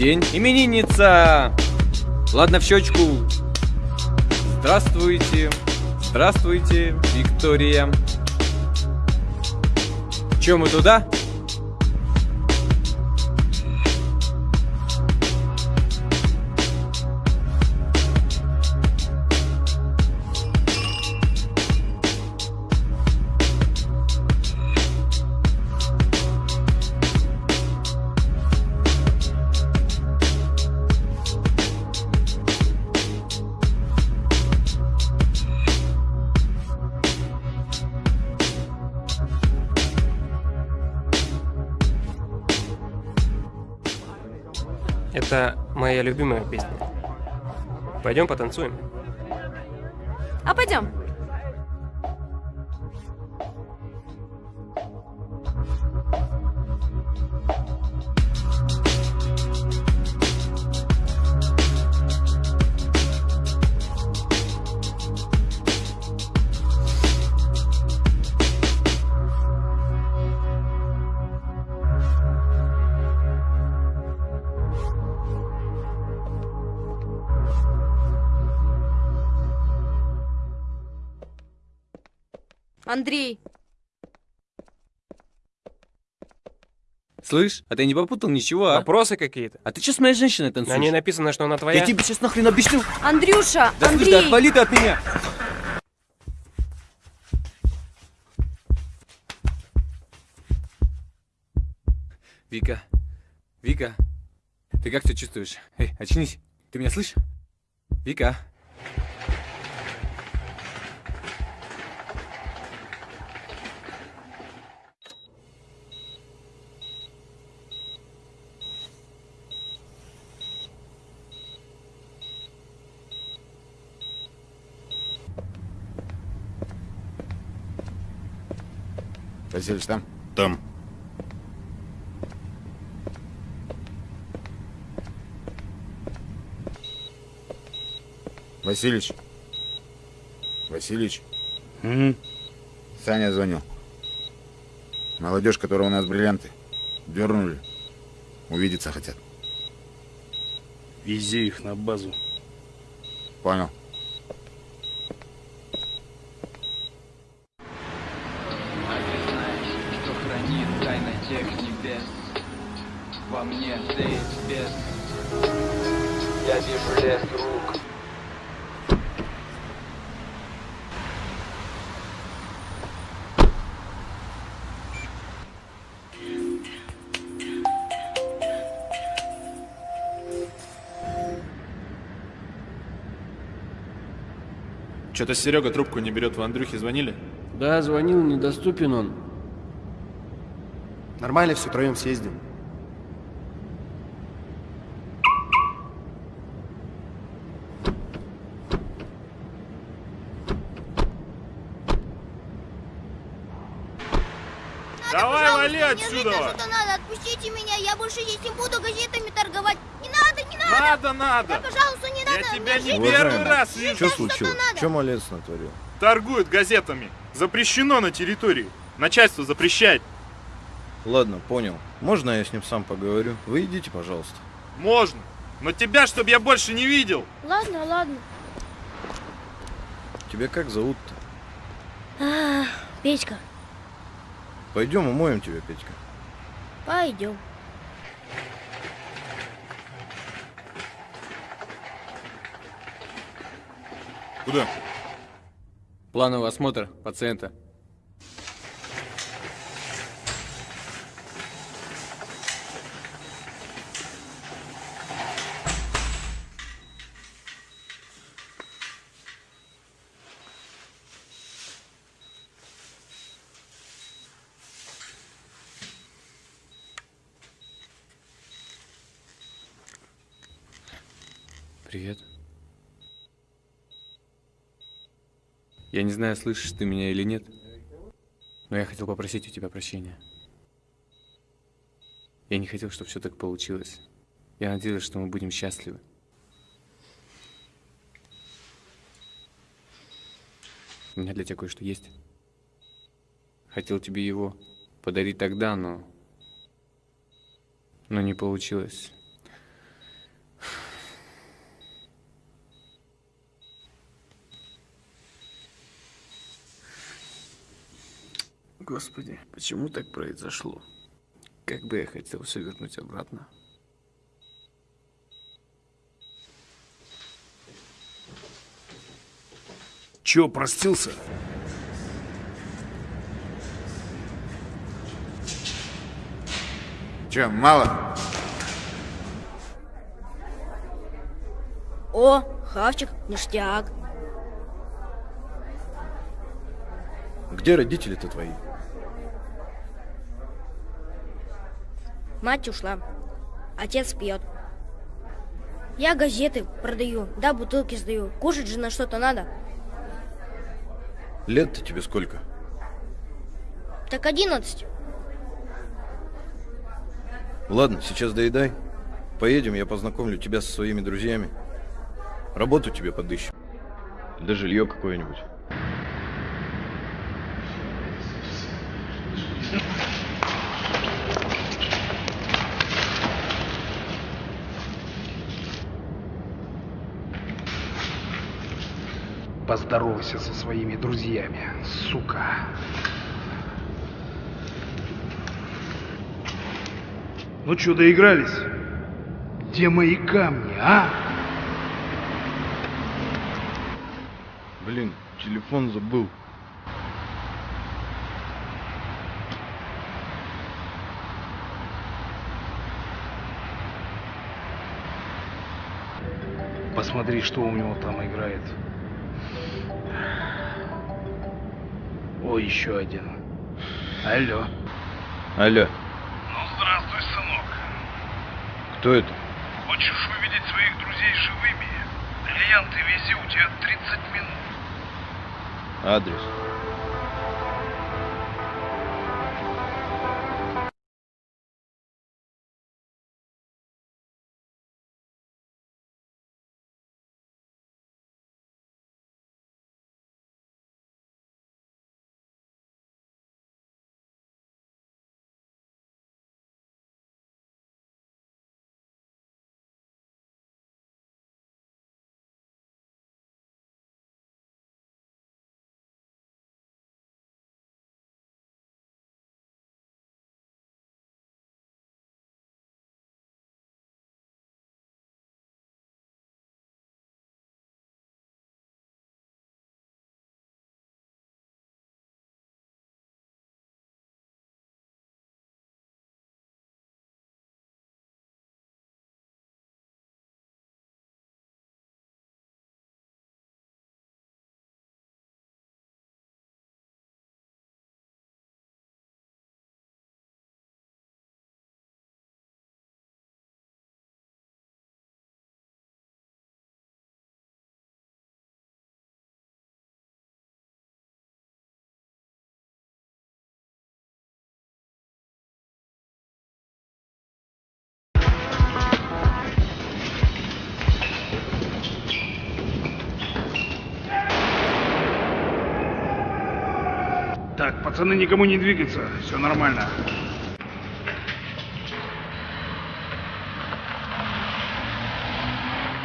день. Именинница! Ладно, в щечку. Здравствуйте. Здравствуйте, Виктория. Че, мы туда? Любимая песня. Пойдем потанцуем. А пойдем. Андрей, Слышь, а ты не попутал ничего, а? Вопросы какие-то? А ты что с моей женщиной танцуешь? На ней написано, что она твоя. Я тебе сейчас нахрен объясню. Андрюша, Да слышь, Андрей. да отвали ты от меня. Вика, Вика, ты как себя чувствуешь? Эй, очнись. Ты меня слышишь? Вика. Васильевич там? Там. Васильевич. Васильевич. Угу. Саня звонил. Молодежь, которая у нас бриллианты, дернули. Увидеться хотят. Вези их на базу. Понял. Что-то Серега трубку не берет, в Андрюхе звонили? Да, звонил, недоступен он. Нормально, все троем съездим. Давай, вали Мне отсюда! на что-то надо, отпустите меня, я больше здесь не буду газетами торговать. Не надо, не надо! Надо, надо! Да, пожалуйста, надо! тебя не первый раз вижу. что-то надо. Что малец натворил? Торгуют газетами. Запрещено на территории. Начальство запрещает. Ладно, понял. Можно я с ним сам поговорю? Вы идите, пожалуйста. Можно. Но тебя, чтобы я больше не видел. Ладно, ладно. Тебя как зовут-то? А, Петька, Пойдем умоем тебя, Петька. пойдем. Куда? Плановый осмотр пациента. Привет. Я не знаю, слышишь ты меня или нет, но я хотел попросить у тебя прощения. Я не хотел, чтобы все так получилось. Я надеялся, что мы будем счастливы. У меня для тебя кое-что есть. Хотел тебе его подарить тогда, но... Но не получилось. Господи, почему так произошло? Как бы я хотел все вернуть обратно. Че, простился? Че, мало? О, хавчик, ништяк. Где родители-то твои? Мать ушла. Отец пьет. Я газеты продаю, да, бутылки сдаю. Кушать же на что-то надо. Лет-то тебе сколько? Так одиннадцать. Ладно, сейчас доедай. Поедем, я познакомлю тебя со своими друзьями. Работу тебе подыщем. Да жилье какое-нибудь. Поздоровайся со своими друзьями, сука. Ну что, доигрались? Где мои камни, а? Блин, телефон забыл. Посмотри, что у него там играет. О, еще один. Алло. Алло, Ну, здравствуй, сынок. кто это? Хочешь увидеть своих друзей живыми? Бриллианты вези, у тебя 30 минут. Адрес. Пацаны, никому не двигаться. Все нормально.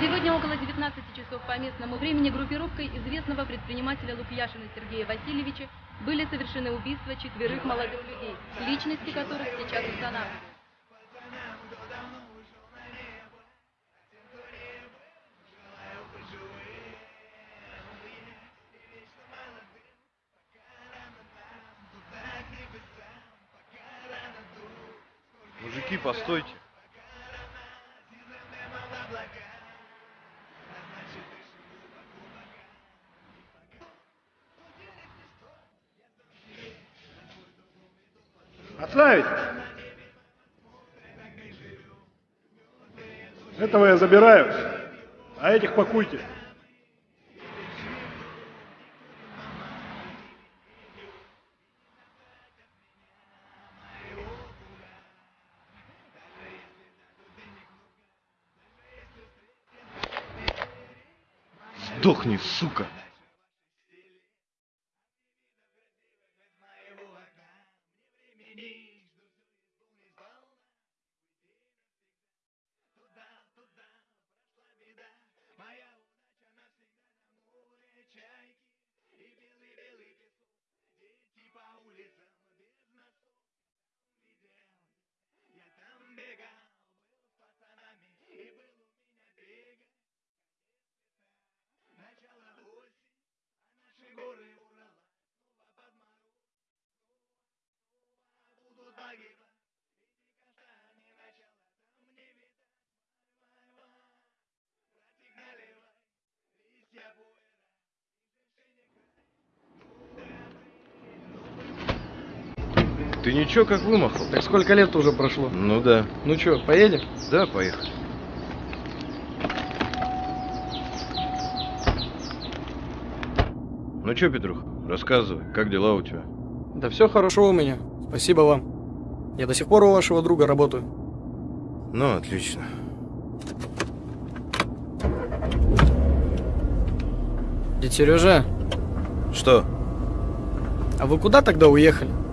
Сегодня около 19 часов по местному времени группировкой известного предпринимателя Лукьяшина Сергея Васильевича были совершены убийства четверых молодых людей, личности которых сейчас устанавливают. Мужики, постойте. Отставить! Этого я забираю, а этих пакуйте. Сдохни, сука. Ничего как вымахал? Так сколько лет уже прошло? Ну да. Ну чё, поедем? Да, поехали. Ну чё, Петрух, рассказывай, как дела у тебя? Да все хорошо у меня. Спасибо вам. Я до сих пор у вашего друга работаю. Ну, отлично. Дядя Сережа, Что? а вы куда тогда уехали?